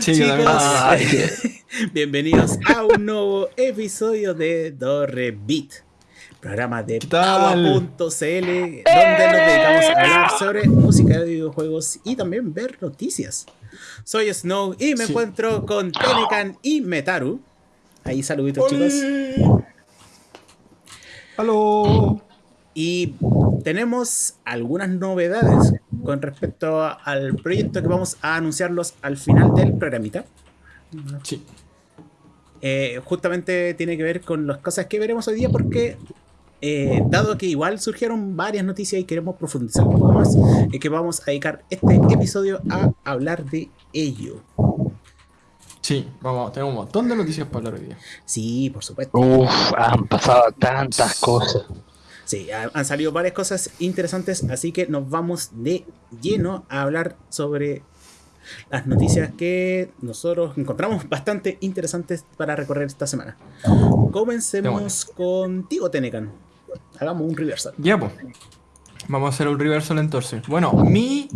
chicos? Bienvenidos a un nuevo episodio de Dorre Beat, programa de Paua.cl, donde nos dedicamos a hablar sobre música de videojuegos y también ver noticias. Soy Snow y me encuentro con Tenecan y Metaru. Ahí saluditos chicos. Hola. Y tenemos algunas novedades con respecto al proyecto que vamos a anunciarlos al final del programita. Sí. Eh, justamente tiene que ver con las cosas que veremos hoy día porque eh, dado que igual surgieron varias noticias y queremos profundizar un poco más, es que vamos a dedicar este episodio a hablar de ello. Sí, vamos, tenemos un montón de noticias para hablar hoy día. Sí, por supuesto. Uf, han pasado tantas cosas. Sí, han salido varias cosas interesantes, así que nos vamos de lleno a hablar sobre las noticias que nosotros encontramos bastante interesantes para recorrer esta semana. Comencemos contigo, Tenecan. Hagamos un reversal. Ya, pues. Vamos a hacer un reversal entonces. Bueno, mi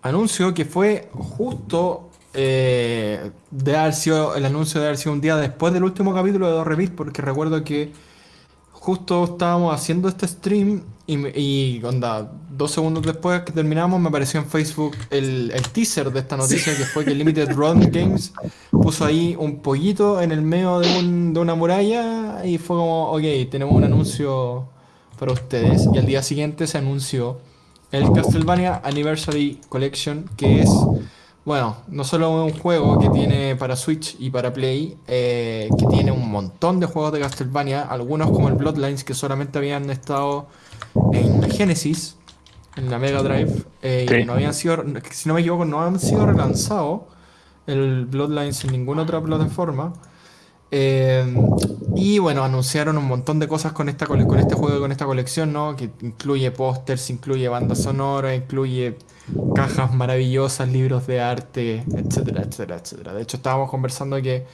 anuncio que fue justo eh, de haber sido, el anuncio de haber sido un día después del último capítulo de Dos Revit, porque recuerdo que justo estábamos haciendo este stream y, y onda, dos segundos después que terminamos me apareció en Facebook el, el teaser de esta noticia que fue que Limited Run Games puso ahí un pollito en el medio de, un, de una muralla y fue como, ok, tenemos un anuncio para ustedes. Y al día siguiente se anunció el Castlevania Anniversary Collection que es bueno, no solo un juego que tiene para Switch y para Play, eh, que tiene un montón de juegos de Castlevania, algunos como el Bloodlines que solamente habían estado en la Genesis, en la Mega Drive, eh, y no habían sido, si no me equivoco, no han sido relanzados el Bloodlines en ninguna otra plataforma. Eh, y bueno, anunciaron un montón de cosas con, esta, con este juego y con esta colección, ¿no? Que incluye pósters, incluye banda sonora, incluye cajas maravillosas, libros de arte, etcétera, etcétera, etcétera. De hecho, estábamos conversando que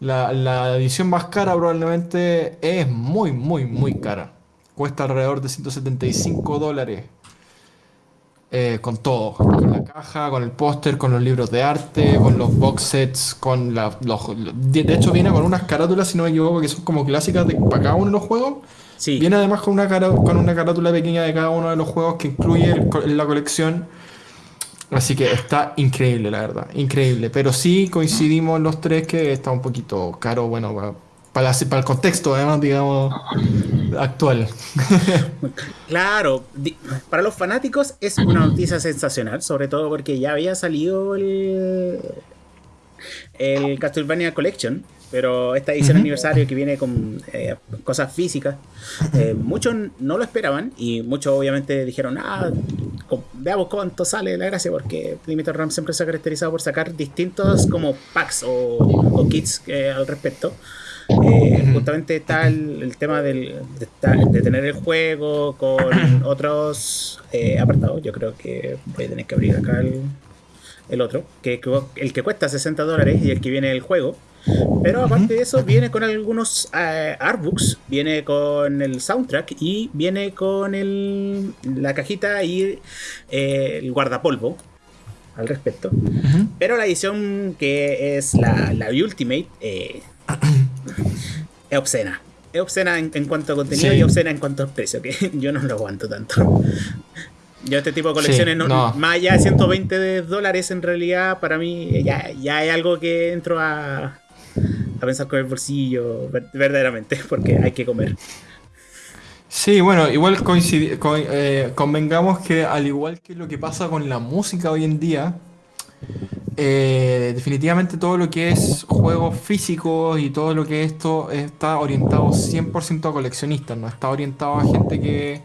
la, edición más cara probablemente es muy, muy, muy cara. Cuesta alrededor de 175 dólares. Eh, con todo, con la caja, con el póster, con los libros de arte, con los box sets, con la, los... De hecho viene con unas carátulas, si no me equivoco, que son como clásicas de, para cada uno de los juegos. Sí. Viene además con una, con una carátula pequeña de cada uno de los juegos que incluye la colección Así que está increíble, la verdad, increíble. Pero sí coincidimos los tres que está un poquito caro, bueno, para, para, el contexto, además, digamos, actual. Claro, para los fanáticos es una noticia sensacional, sobre todo porque ya había salido el, el Castlevania Collection, pero esta edición aniversario que viene con eh, cosas físicas, eh, muchos no lo esperaban y muchos obviamente dijeron, ah, veamos cuánto sale la gracia, porque Limited Ram siempre se ha caracterizado por sacar distintos como packs o, kits eh, al respecto. Justamente está el, tema del, de, tener el juego con otros apartados. Yo creo que voy a tener que abrir acá el, el otro, que el que cuesta 60 dólares y el que viene el juego. Pero aparte de eso, viene con algunos eh, artbooks, viene con el soundtrack y viene con el, la cajita y eh, el guardapolvo al respecto. Pero la edición que es la, la Ultimate eh, es obscena. Es obscena en, cuanto a contenido y obscena en cuanto a precio, que yo no lo aguanto tanto. Yo este tipo de colecciones, más allá de 120 dólares en realidad, para mí ya, ya es algo que entro a, a pensar con el bolsillo verdaderamente, porque hay que comer. Sí, bueno, igual eh, convengamos que al igual que lo que pasa con la música hoy en día, eh, definitivamente todo lo que es juegos físicos y todo lo que esto está orientado 100% a coleccionistas, no está orientado a gente que,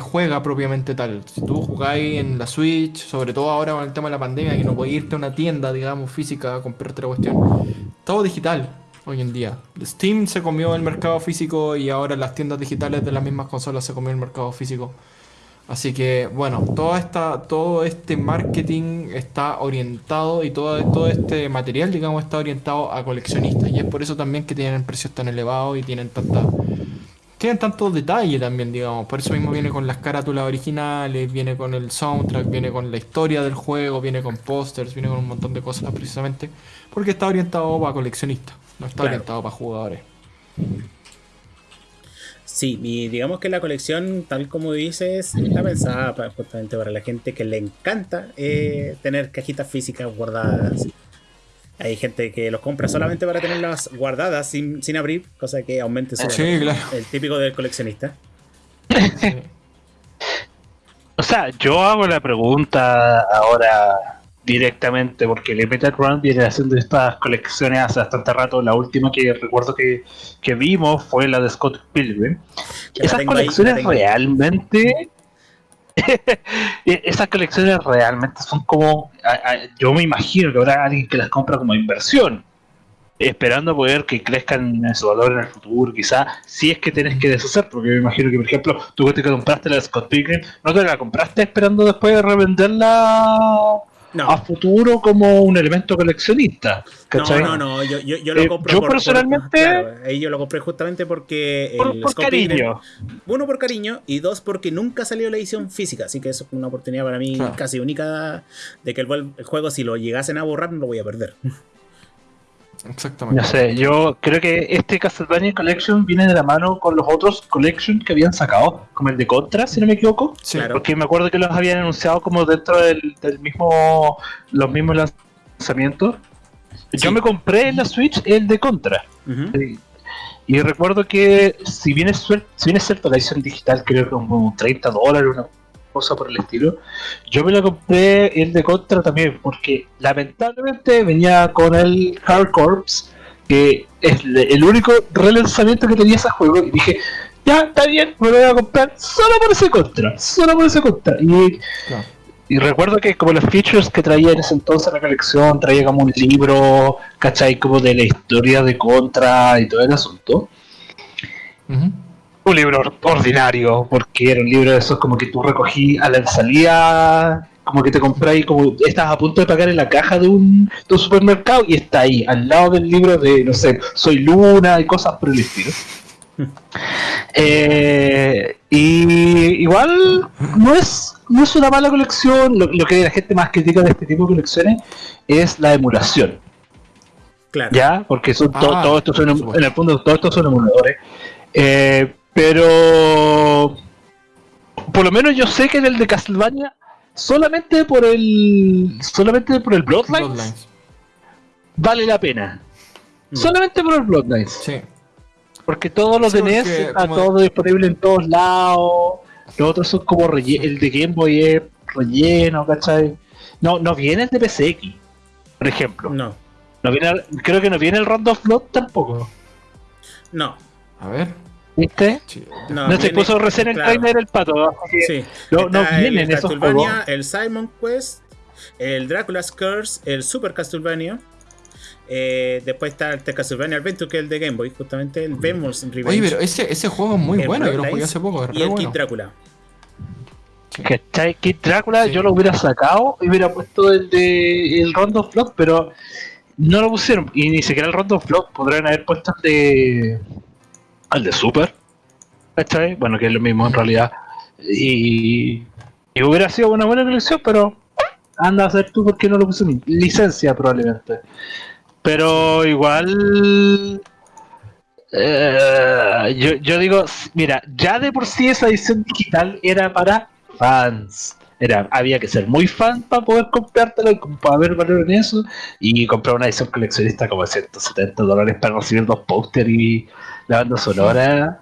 juega propiamente tal. Si tú jugáis en la Switch, sobre todo ahora con el tema de la pandemia, que no podés irte a una tienda, digamos, física a comprarte la cuestión, todo digital hoy en día. Steam se comió el mercado físico y ahora las tiendas digitales de las mismas consolas se comió el mercado físico. Así que bueno, toda esta, todo este marketing está orientado y todo, todo este material, digamos, está orientado a coleccionistas. Y es por eso también que tienen precios tan elevados y tienen tanta, tienen tanto detalle también, digamos. Por eso mismo viene con las carátulas originales, viene con el soundtrack, viene con la historia del juego, viene con pósters, viene con un montón de cosas precisamente. Porque está orientado para coleccionistas, no está Claro. orientado para jugadores. Sí, y digamos que la colección, tal como dices, está pensada para- justamente para la gente que le encanta eh, tener cajitas físicas guardadas. Hay gente que los compra solamente para tenerlas guardadas sin, sin abrir, cosa que aumente su Sí, valor. claro. El típico del coleccionista. Sí. O sea, yo hago la pregunta ahora directamente porque Limited Run viene haciendo estas colecciones hace bastante rato. La última que recuerdo que, que vimos fue la de Scott Pilgrim. Esas ahí, colecciones realmente. Esas colecciones realmente son como. a- a- yo me imagino que habrá alguien que las compra como inversión. Esperando poder que crezcan en su valor en el futuro, quizá, si es que tienes que deshacer, porque me imagino que, por ejemplo, tú que te compraste la de Scott Pilgrim, no te la compraste esperando después de revenderla No, a futuro como un elemento coleccionista. no, ¿cachai? no, no, yo, yo, yo lo Eh, compro yo por- por- personalmente- claro, ahí yo lo compré justamente porque Por, el por cariño. Uno por cariño y dos porque nunca salió la edición física, así que eso es una oportunidad para mí Claro. casi única de que el, el juego si lo llegasen a borrar no lo voy a perder. Exactamente. No sé, yo creo que este Castlevania Collection viene de la mano con los otros Collection que habían sacado, como el de Contra, si no me equivoco. Sí. Claro. Porque me acuerdo que los habían anunciado como dentro del, del mismo, los mismos lanzamientos. Sí. Yo me compré en la Switch el de Contra. Y, y recuerdo que si bien, es si bien es cierto la edición digital, creo que como 30 dólares, una cosa por el estilo, yo me la compré el de Contra también, porque lamentablemente venía con el Hard Corps, que es el único relanzamiento que tenía ese juego, y dije, ya, está bien, me lo voy a comprar solo por ese Contra, solo por ese Contra. Y Claro. y recuerdo que como los features que traía en ese entonces la colección, traía como un libro, ¿cachai? Como de la historia de Contra y todo el asunto. Ujú. Un libro or- ordinario, porque era un libro de esos como que tú recogí a la salida, como que te compráis, como estás a punto de pagar en la caja de un, de un supermercado y está ahí, al lado del libro de, no sé, Soy Luna y cosas por el estilo. Eh, y igual no es, no es una mala colección, lo, lo que la gente más critica de este tipo de colecciones es la emulación. Claro. ¿ya? Porque son to- Ah, todos estos son, por em- en el fondo todos estos son emuladores. Eh, pero por lo menos yo sé que en el de Castlevania solamente por el solamente por el Bloodlines, Bloodlines. vale la pena. Mm. Solamente por el Bloodlines. Sí. Porque todos los Sí, de NES porque está todo disponible en todos lados. Los otros son como relle- el de Game Boy es relleno, ¿cachai? No, no viene el de PSX, por ejemplo. No, No viene, creo que no viene el Round of Blood tampoco. no, A ver. ¿Viste? Sí. no. No, se puso recién el claro, trailer el pato. Sí. No, no vienen el esos juegos. el Simon Quest, el Dracula's Curse, el Super Castlevania. eh, después está el Castlevania Adventure, que es el de Game Boy, justamente el Vemo's Revenge. Oye, pero ese, ese juego es muy el bueno, yo lo jugué hace poco, es Y el bueno. Kid Drácula. ¿Cachai? Kid Drácula Sí. yo lo hubiera sacado y hubiera puesto el de el Round of Blood, pero no lo pusieron. Y ni siquiera el Round of Blood podrían haber puesto el de. Al de Super. ¿Cachai? Bueno, que es lo mismo en realidad. Y. Y hubiera sido una buena colección, pero. Anda a hacer tú porque no lo pusieron. Licencia probablemente. Pero igual. eh, yo, yo digo, mira, ya de por sí esa edición digital era para fans. Era, había que ser muy fan para poder comprártelo y para ver valor en eso. Y comprar una edición coleccionista como de 170 dólares para recibir dos póster y la banda sonora.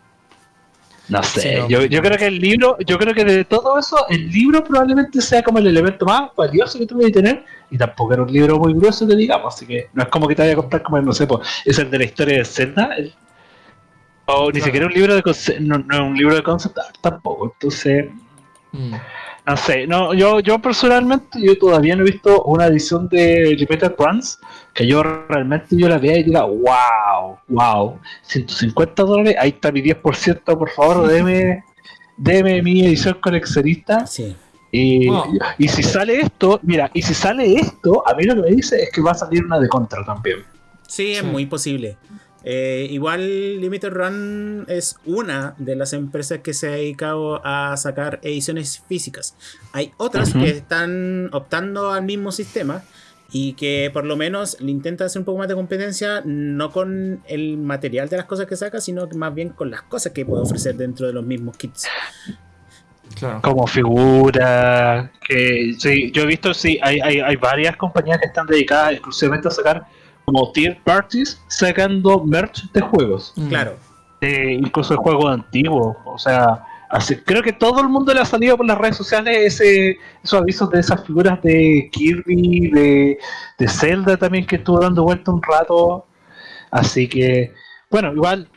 No sé, Sí, no. yo, yo creo que el libro, yo creo que de todo eso, el libro probablemente sea como el elemento más valioso que tú que tener. Y tampoco era un libro muy grueso, que digamos, así que no es como que te vaya a comprar como, no sé, pues, es el de la historia de Zelda. el- o ni Claro. siquiera un libro de no, no un libro de concept art tampoco. Entonces, Mm. No sé, no, yo, yo personalmente yo todavía no he visto una edición de Repeated Runs que yo realmente yo la vea y diga, wow, wow, 150 dólares, ahí está mi 10%, por favor, deme, deme mi edición coleccionista. Sí. Y, si sale esto, mira, y si sale esto, a mí lo que me dice es que va a salir una de contra también. Sí, es Sí. muy posible. Eh, igual Limited Run es una de las empresas que se ha dedicado a sacar ediciones físicas. Hay otras que están optando al mismo sistema y que por lo menos le intenta hacer un poco más de competencia, no con el material de las cosas que saca, sino que más bien con las cosas que puede ofrecer dentro de los mismos kits. Claro. como figura que sí, yo he visto sí hay, hay, hay varias compañías que están dedicadas exclusivamente a sacar como tier parties sacando merch de juegos Mm. Claro. de- incluso de juegos antiguos o sea así, creo que todo el mundo le ha salido por las redes sociales ese esos avisos de esas figuras de Kirby de, de Zelda también que estuvo dando vuelta un rato así que bueno igual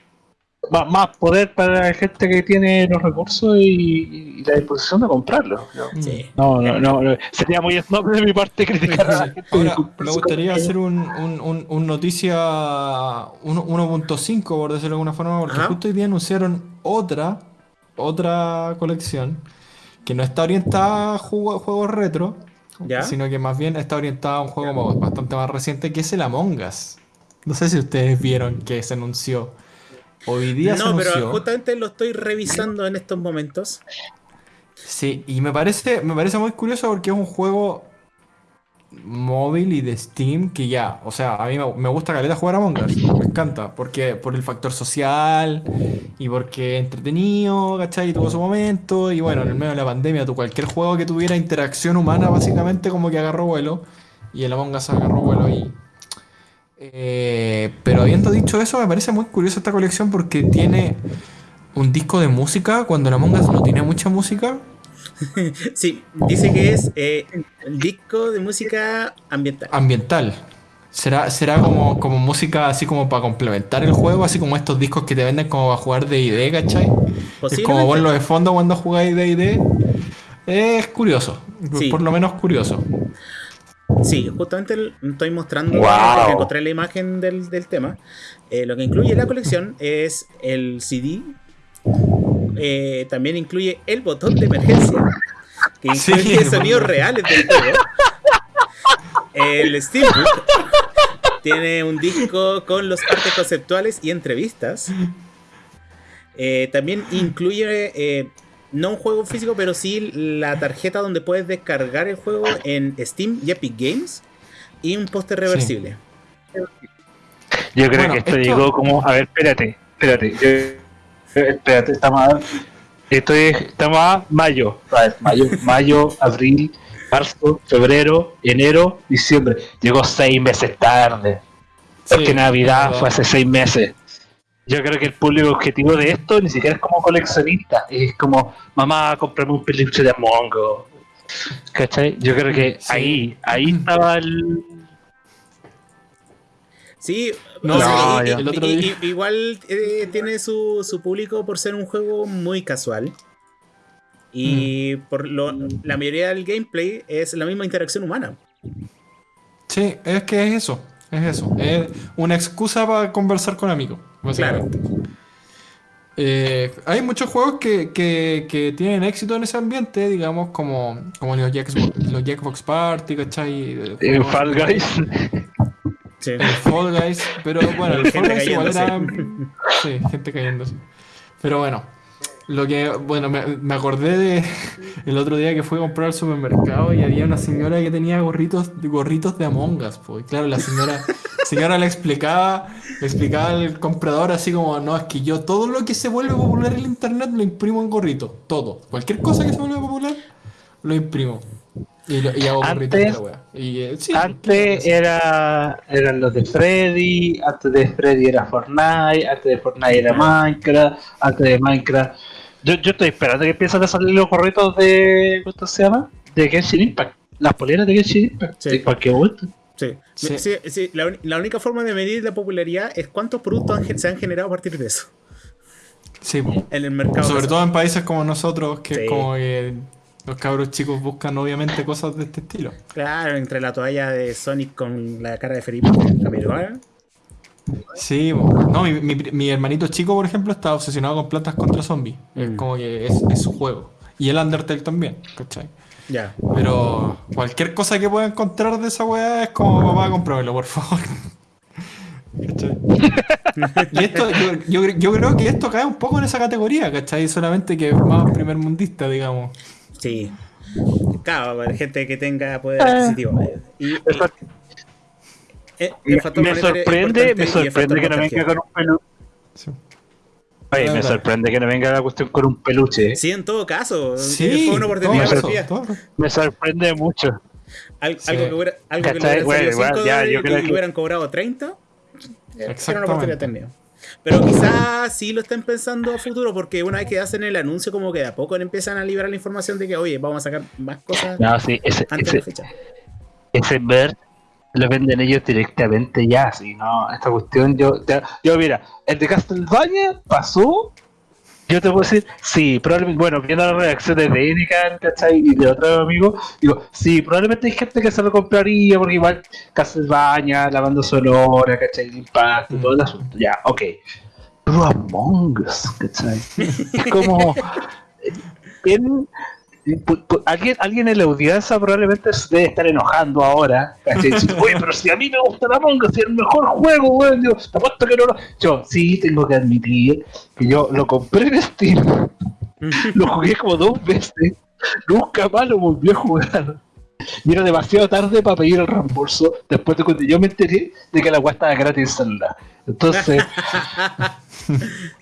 más, más poder para la gente que tiene los recursos y, y la disposición de comprarlo. ¿no? Sí. No, no, no. Sería muy snob de mi parte criticar a la gente. Ahora, me gustaría hacer un, un, un- un noticia uno- 1.5, por decirlo de alguna forma, porque Ajá. justo hoy día anunciaron otra, otra colección que no está orientada a juego- juegos retro, ¿Ya? sino que más bien está orientada a un juego bastante más reciente que es el Among Us. No sé si ustedes vieron que se anunció. Hoy día se No, anunció. pero justamente lo estoy revisando en estos momentos. Sí, y me parece, me parece muy curioso porque es un juego móvil y de Steam que ya, o sea, a mí me, me gusta caleta jugar a Among Us, me encanta, porque por el factor social y porque es entretenido, ¿cachai? Y tuvo su momento, y bueno, en el medio de la pandemia, tú, cualquier juego que tuviera interacción humana básicamente como que agarró vuelo, y el Among Us agarró vuelo ahí. Eh, pero habiendo dicho eso, me parece muy curioso esta colección porque tiene un disco de música cuando el Among Us no tiene mucha música. Sí, dice que es eh, el disco de música ambiental. ambiental. ¿Será, será como, como música así como para complementar el juego? Así como estos discos que te venden como para jugar D&D, ¿cachai? Es como verlo de fondo cuando jugáis D&D. Es curioso. Sí. Por lo menos curioso. Sí, justamente el- estoy mostrando, Wow. porque encontré la imagen del, del tema. Eh, lo que incluye la colección es el CD. eh, también incluye el botón de emergencia, que incluye sonidos reales del juego. El Steelbook tiene un disco con los artes conceptuales y entrevistas. Eh, también incluye eh, no un juego físico, pero sí la tarjeta donde puedes descargar el juego en Steam y Epic Games y un póster reversible. Yo creo Bueno, que esto, esto- llegó como. A ver, espérate, espérate. yo- espérate, estamos a. Esto es, estamos a mayo. A ver, mayo, mayo, abril, marzo, febrero, enero, diciembre. Llegó seis meses tarde. Porque Sí, Navidad fue hace seis meses. Yo creo que el público objetivo de esto ni siquiera es como coleccionista. Es como, mamá, comprame un peluche de Among Us. ¿Cachai? Yo creo que Sí. ahí, ahí estaba el. Sí, No, o sea, no, y- ya. y- El otro y- día- y- igual eh, tiene su, su público por ser un juego muy casual. Y Mm. por lo, la mayoría del gameplay es la misma interacción humana. Sí, es que es eso. Es eso. Es una excusa para conversar con amigos. básicamente. Eh, hay muchos juegos que, que- que tienen éxito en ese ambiente, digamos, como, como los, Jackbox, los Jackbox Party, ¿cachai? el Fall Guys. Sí. El Fall Guys, pero bueno, el Fall Guys igual era. Sí, gente cayéndose. Pero bueno, lo que. Bueno, me, me acordé de el otro día que fui a comprar al supermercado y había una señora que tenía gorritos, gorritos de Among Us, pues. Y claro, la señora, señora le explicaba, le explicaba al comprador así como: No, es que yo todo lo que se vuelve popular en el internet lo imprimo en gorrito. Todo. Cualquier cosa que se vuelva popular, lo imprimo. Y, lo- y hago gorritos de la Antes- wea. Y, eh, sí, Antes era eran los de Freddy, antes de Freddy era Fortnite, antes de Fortnite era Minecraft, antes de Minecraft. Yo, yo estoy esperando que empiecen a salir los gorritos de. ¿Cuánto se llama? De Genshin Impact. Las poleras de Genshin Impact. Sí. En cualquier momento. Sí. Sí. Sí, sí, la, única forma de medir la popularidad es cuántos productos han se han generado a partir de eso sí, en el mercado. Sobre todo en países como nosotros, que Sí. es como que los cabros chicos buscan obviamente cosas de este estilo. Claro, entre la toalla de Sonic con la cara de Felipe Camiroaga. Sí, no, mi, mi- mi hermanito chico, por ejemplo, está obsesionado con plantas contra zombies. Es Mm. como que es, es su juego. Y el Undertale también, ¿cachai? Ya. Pero cualquier cosa que pueda encontrar de esa weá es como, papá, cómpramelo, por favor. ¿cachai? y esto, yo, yo, yo creo que esto cae un poco en esa categoría, ¿cachai? Solamente que es más primer mundista, digamos. Sí. Claro, gente que tenga poder adquisitivo. Y, y- eh, el Me, factor sorprende, me sorprende que no venga con un peluche. Sí. Oye, me sorprende que no venga la cuestión con un peluche. Sí, en todo caso. Sí, fue una oportunidad todo, perdida. todo. Me sorprende mucho. Al- Sí. Algo que hubiera, algo que le ¿Cachai? hubiera Bueno, salido igual, 5 ya, yo creo y que- hubieran cobrado 30. Era una Exactamente. oportunidad también. Pero quizás sí lo estén pensando a futuro, porque una vez que hacen el anuncio, como que de a poco empiezan a liberar la información de que, oye, vamos a sacar más cosas No, sí, ese, antes de la ese, fecha. ese merch lo venden ellos directamente ya, así, no, esta cuestión yo, ya- yo mira, el de Castlevania pasó, yo te puedo decir, sí, probablemente, bueno, viendo las reacciones de Edican, ¿cachai? Y de otros amigos, digo, sí, probablemente hay gente que se lo compraría, porque igual Castlevania, la banda sonora, ¿cachai? El impacto, todo el asunto, ya, ok. Pero Among Us, ¿cachai? Es como... ¿quién- pu- pu- Alguien, alguien en la audiencia probablemente se debe estar enojando ahora. Decir, Oye, pero si a mí me gusta la Us, si es el mejor juego, weón. Yo, que no lo. Yo, sí, tengo que admitir que yo lo compré en Steam, lo jugué como dos veces, nunca más lo volví a jugar. Y era demasiado tarde para pedir el reembolso después de cuando yo me enteré de que la weá estaba gratis en celular. Entonces,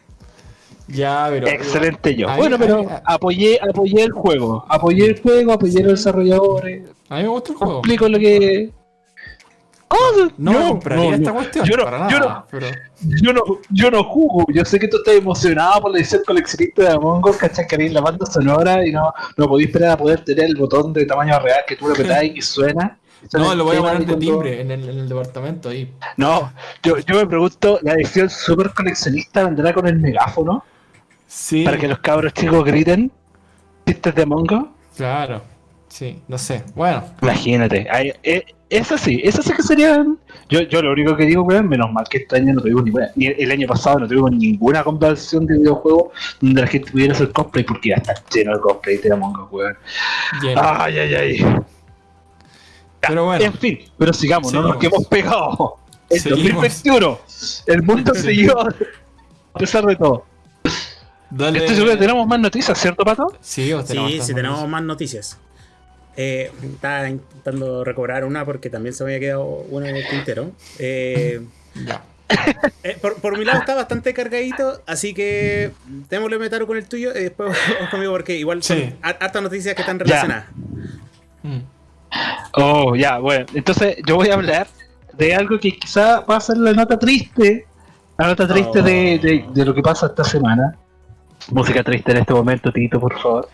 Ya, pero. excelente yo. Ahí- Bueno, pero ahí- apoyé, apoyé el juego, apoyé el juego, apoyé a los desarrolladores, A mí me gusta el juego. explico lo que. ¿Cómo? No, compraría no, esta cuestión. Yo no, para nada. yo no, Pero. yo no, yo no jugo. Yo sé que tú estás emocionado por la edición coleccionista de Among Us, ¿cachai? Que la banda sonora y no, no podéis esperar a poder tener el botón de tamaño real que tú lo apretáis y suena. Suena No, lo voy a poner de timbre en el, en el departamento ahí. No, yo, yo me pregunto, ¿la edición super coleccionista vendrá con el megáfono? Sí. Para que los cabros chicos griten chistes de Among Us. Claro. Sí, no sé. Bueno. Imagínate, ay, eh, eso sí, eso sí que serían. Yo, yo lo único que digo, weón, menos mal que este año no tuvimos ninguna, ni el año pasado no tuvimos ninguna conversión de videojuegos donde la gente pudiera hacer cosplay porque ya está lleno de cosplay de Among Us, weón. Lleno. Ay, ay, ay. pero bueno. En fin, pero sigamos, no nos quedemos pegados. En Seguimos. 2021, el mundo siguió a pesar de todo. Dale. Seguro que tenemos más noticias, ¿cierto, Pato? Sí, Sí, sí, tenemos más noticias. Eh, estaba intentando recobrar una porque también se me había quedado una en el tintero. Eh, Ya. eh, por, por mi lado está bastante cargadito, así que démosle metaro con el tuyo y después vamos conmigo porque igual son Sí. hartas noticias que están relacionadas. Mm. Oh, ya, bueno. Entonces yo voy a hablar de algo que quizá va a ser la nota triste. La nota triste Oh. de, de- de lo que pasa esta semana. Música triste en este momento, Tito, por favor.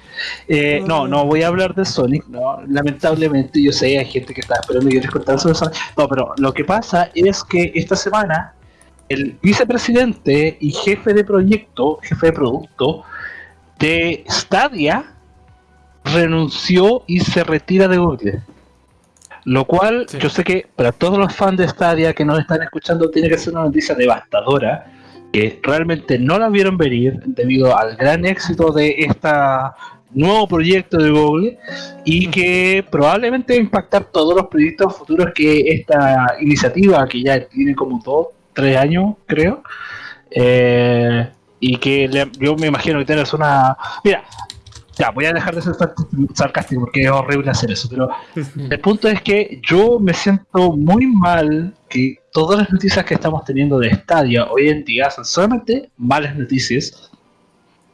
Eh, no, no voy a hablar de Sonic, no. Lamentablemente, yo sé, hay gente que está esperando que les contara sobre Sonic. No, pero lo que pasa es que esta semana el vicepresidente y jefe de proyecto, jefe de producto de Stadia renunció y se retira de Google. Lo cual, Sí. yo sé que para todos los fans de Stadia que nos están escuchando, tiene que ser una noticia devastadora, que realmente no la vieron venir debido al gran éxito de este nuevo proyecto de Google y que probablemente va a impactar todos los proyectos futuros que esta iniciativa, que ya tiene como dos, tres años, creo, eh, y que yo me imagino que tienes una... Mira, ya, voy a dejar de ser sarc- sarcástico porque es horrible hacer eso, pero el punto es que yo me siento muy mal que todas las noticias que estamos teniendo de Stadia hoy en día son solamente malas noticias.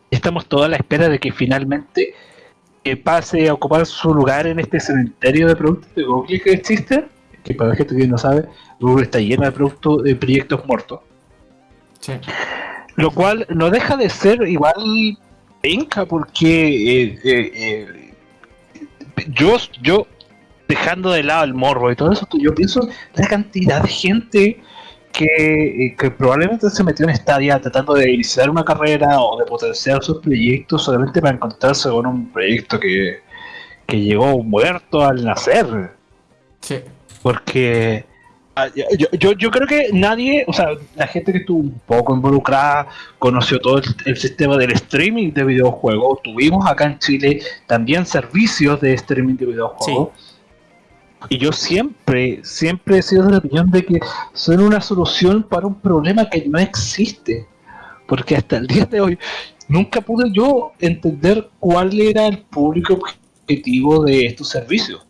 Estamos todos a la espera de que finalmente eh, pase a ocupar su lugar en este cementerio de productos de Google que existe. Que para la gente que no sabe, Google está lleno de productos, de proyectos muertos. Sí. Lo cual no deja de ser igual penca porque eh, eh, eh, yo, yo dejando de lado el morbo y todo eso, yo pienso la cantidad de gente que, que probablemente se metió en Stadia tratando de iniciar una carrera o de potenciar sus proyectos solamente para encontrarse con un proyecto que, que llegó muerto al nacer. Sí. Porque yo, yo, yo creo que nadie, o sea, la gente que estuvo un poco involucrada conoció todo el, el sistema del streaming de videojuegos. Tuvimos acá en Chile también servicios de streaming de videojuegos. Y yo siempre, siempre he sido de la opinión de que son una solución para un problema que no existe. Porque hasta el día de hoy nunca pude yo entender cuál era el público objetivo de estos servicios.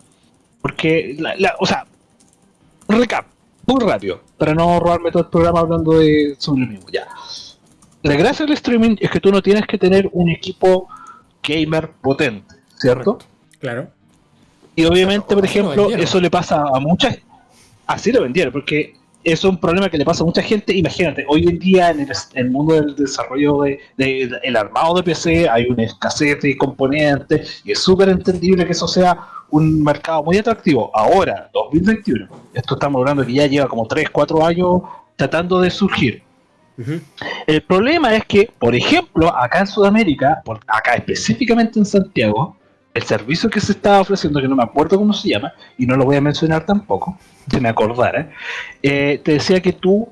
Porque, la, la- o sea, recap, muy rápido, para no robarme todo el programa hablando de sobre lo mismo. Ya. La gracia del streaming es que tú no tienes que tener un equipo gamer potente, ¿cierto? Claro. Y obviamente, por ejemplo, eso le pasa a muchas. Así lo vendieron, porque es un problema que le pasa a mucha gente. Imagínate, hoy en día en el, en el mundo del desarrollo de, de- de- el armado de PC hay una escasez de componentes y es súper entendible que eso sea un mercado muy atractivo. Ahora, 2021, esto estamos hablando que ya lleva como 3, 4 años tratando de surgir. El problema es que, por ejemplo, acá en Sudamérica, por- acá específicamente en Santiago, el servicio que se estaba ofreciendo, que no me acuerdo cómo se llama, y no lo voy a mencionar tampoco, si me acordara, eh, te decía que tú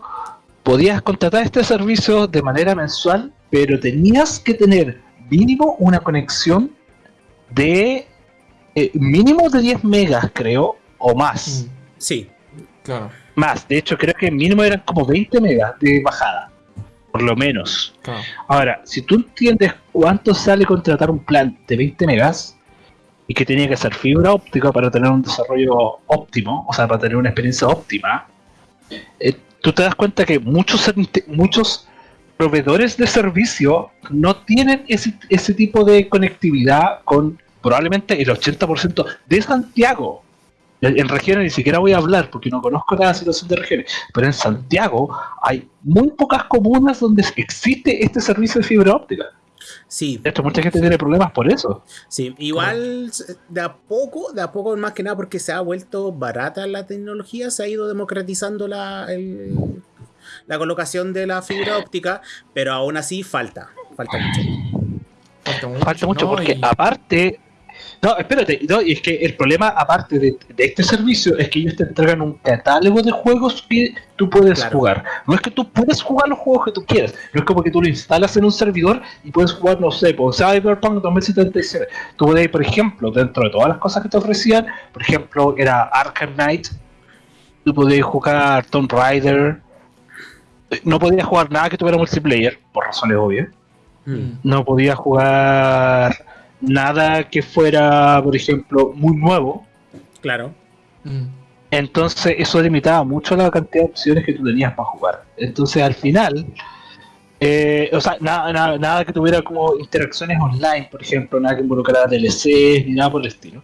podías contratar este servicio de manera mensual, pero tenías que tener mínimo una conexión de eh, mínimo de 10 megas, creo, o más. Mm, Sí. claro, Más, de hecho creo que mínimo eran como 20 megas de bajada, por lo menos. claro. Ahora, si tú entiendes cuánto sale contratar un plan de 20 megas y que tenía que ser fibra óptica para tener un desarrollo óptimo, o sea, para tener una experiencia óptima, eh, tú te das cuenta que muchos, muchos proveedores de servicio no tienen ese, ese tipo de conectividad con probablemente el 80% de Santiago. En regiones ni siquiera voy a hablar porque no conozco la situación de regiones, pero en Santiago hay muy pocas comunas donde existe este servicio de fibra óptica. Sí, De hecho, mucha gente tiene problemas por eso. sí. Igual de a poco, de a poco más que nada porque se ha vuelto barata la tecnología, se ha ido democratizando la, el- la colocación de la fibra óptica, pero aún así falta, falta mucho. Falta mucho, Falta mucho ¿no? porque Y- aparte... No, espérate, no, y es que el problema aparte de, de este servicio es que ellos te entregan un catálogo de juegos que tú puedes Claro. jugar. No es que tú puedes jugar los juegos que tú quieras, no es como que tú lo instalas en un servidor y puedes jugar, no sé, por Cyberpunk 2077. Tú puedes, por ejemplo, dentro de todas las cosas que te ofrecían, por ejemplo, era Arkham Knight, tú podías jugar Tomb Raider, no podías jugar nada que tuviera multiplayer, por razones obvias Mm. no podía jugar nada que fuera, por ejemplo, muy nuevo. Claro. Mm, Entonces eso limitaba mucho la cantidad de opciones que tú tenías para jugar. Entonces al final, eh, o sea, nada, nada, nada que tuviera como interacciones online, por ejemplo, nada que involucrara DLCs ni nada por el estilo.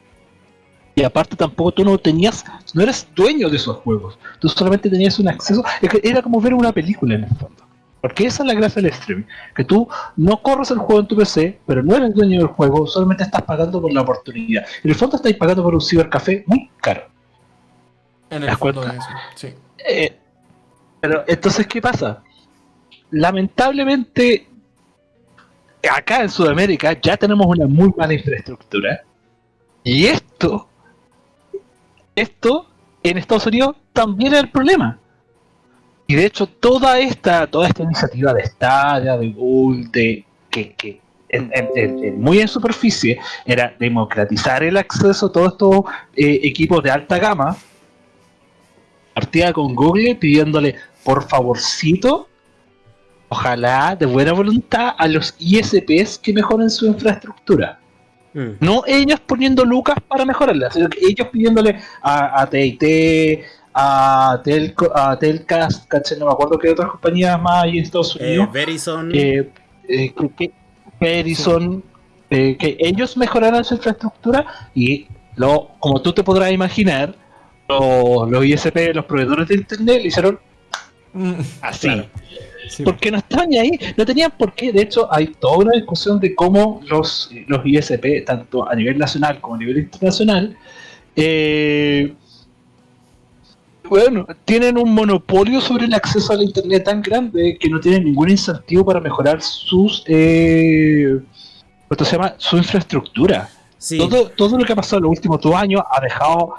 Y aparte tampoco tú no tenías, no eres dueño de esos juegos. Tú solamente tenías un acceso, era como ver una película en el fondo. Porque esa es la gracia del streaming, que tú no corres el juego en tu PC, pero no eres dueño del juego, solamente estás pagando por la oportunidad. En el fondo estáis pagando por un cibercafé muy caro. En ¿Te el fondo de eso, sí. Eh, pero entonces, ¿qué pasa? Lamentablemente, acá en Sudamérica ya tenemos una muy mala infraestructura. Y esto, esto en Estados Unidos también es el problema. Y de hecho, toda esta, toda esta iniciativa de Stadia, de Google, de que, que en- en- en- en- muy en superficie era democratizar el acceso a todos estos eh, equipos de alta gama partida con Google pidiéndole por favorcito, ojalá de buena voluntad a los ISPs que mejoren su infraestructura. Mm. No ellos poniendo lucas para mejorarla, sino que ellos pidiéndole a, a TIT, a, Telco, a Telcast, ¿cachai? no me acuerdo qué otras compañías más hay en Estados Eh, Unidos, Verizon. eh, eh, que, que- Verizon, eh, que ellos mejoraran su infraestructura y lo, como tú te podrás imaginar, los, los ISP, los proveedores de internet, le hicieron Mm, así. Claro. sí. Porque no estaban ni ahí, no tenían por qué. De hecho, hay toda una discusión de cómo los, los ISP, tanto a nivel nacional como a nivel internacional, eh, bueno, tienen un monopolio sobre el acceso al internet tan grande que no tienen ningún incentivo para mejorar sus eh, ¿cómo se llama? su infraestructura. Sí. Todo, todo lo que ha pasado en los últimos dos años ha dejado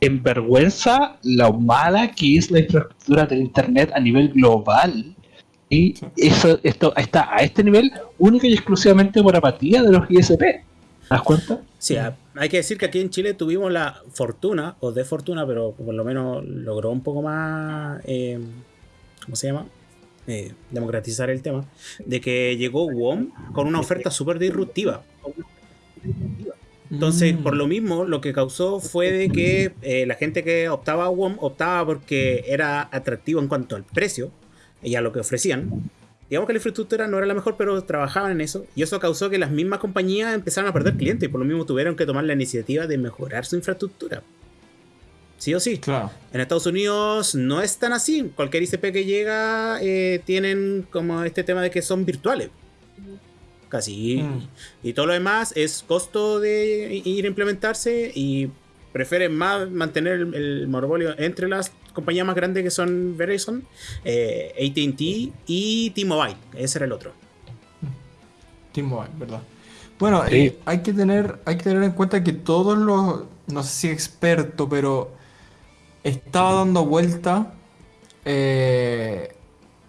en vergüenza lo mala que es la infraestructura del internet a nivel global. Y eso esto está a este nivel única y exclusivamente por apatía de los ISP. ¿Te das cuenta? Sí, hay que decir que aquí en Chile tuvimos la fortuna, o de fortuna, pero por lo menos logró un poco más, eh, ¿cómo se llama? Eh, democratizar el tema, de que llegó WOM con una oferta súper disruptiva. Entonces, por lo mismo, lo que causó fue de que eh, la gente que optaba a WOM optaba porque era atractivo en cuanto al precio y a lo que ofrecían. Digamos que la infraestructura no era la mejor, pero trabajaban en eso. Y eso causó que las mismas compañías empezaran a perder clientes y por lo mismo tuvieron que tomar la iniciativa de mejorar su infraestructura. Sí o sí. Claro. En Estados Unidos no es tan así. Cualquier ICP que llega eh, tienen como este tema de que son virtuales. Casi. Mm. Y todo lo demás es costo de ir a implementarse y prefieren más mantener el, el monopolio entre las compañías más grandes que son Verizon, eh, ATT y T-Mobile. Ese era el otro. T-Mobile, ¿verdad? Bueno, Sí. eh, hay, que tener, hay que tener en cuenta que todos los, no sé si experto, pero estaba dando vuelta eh,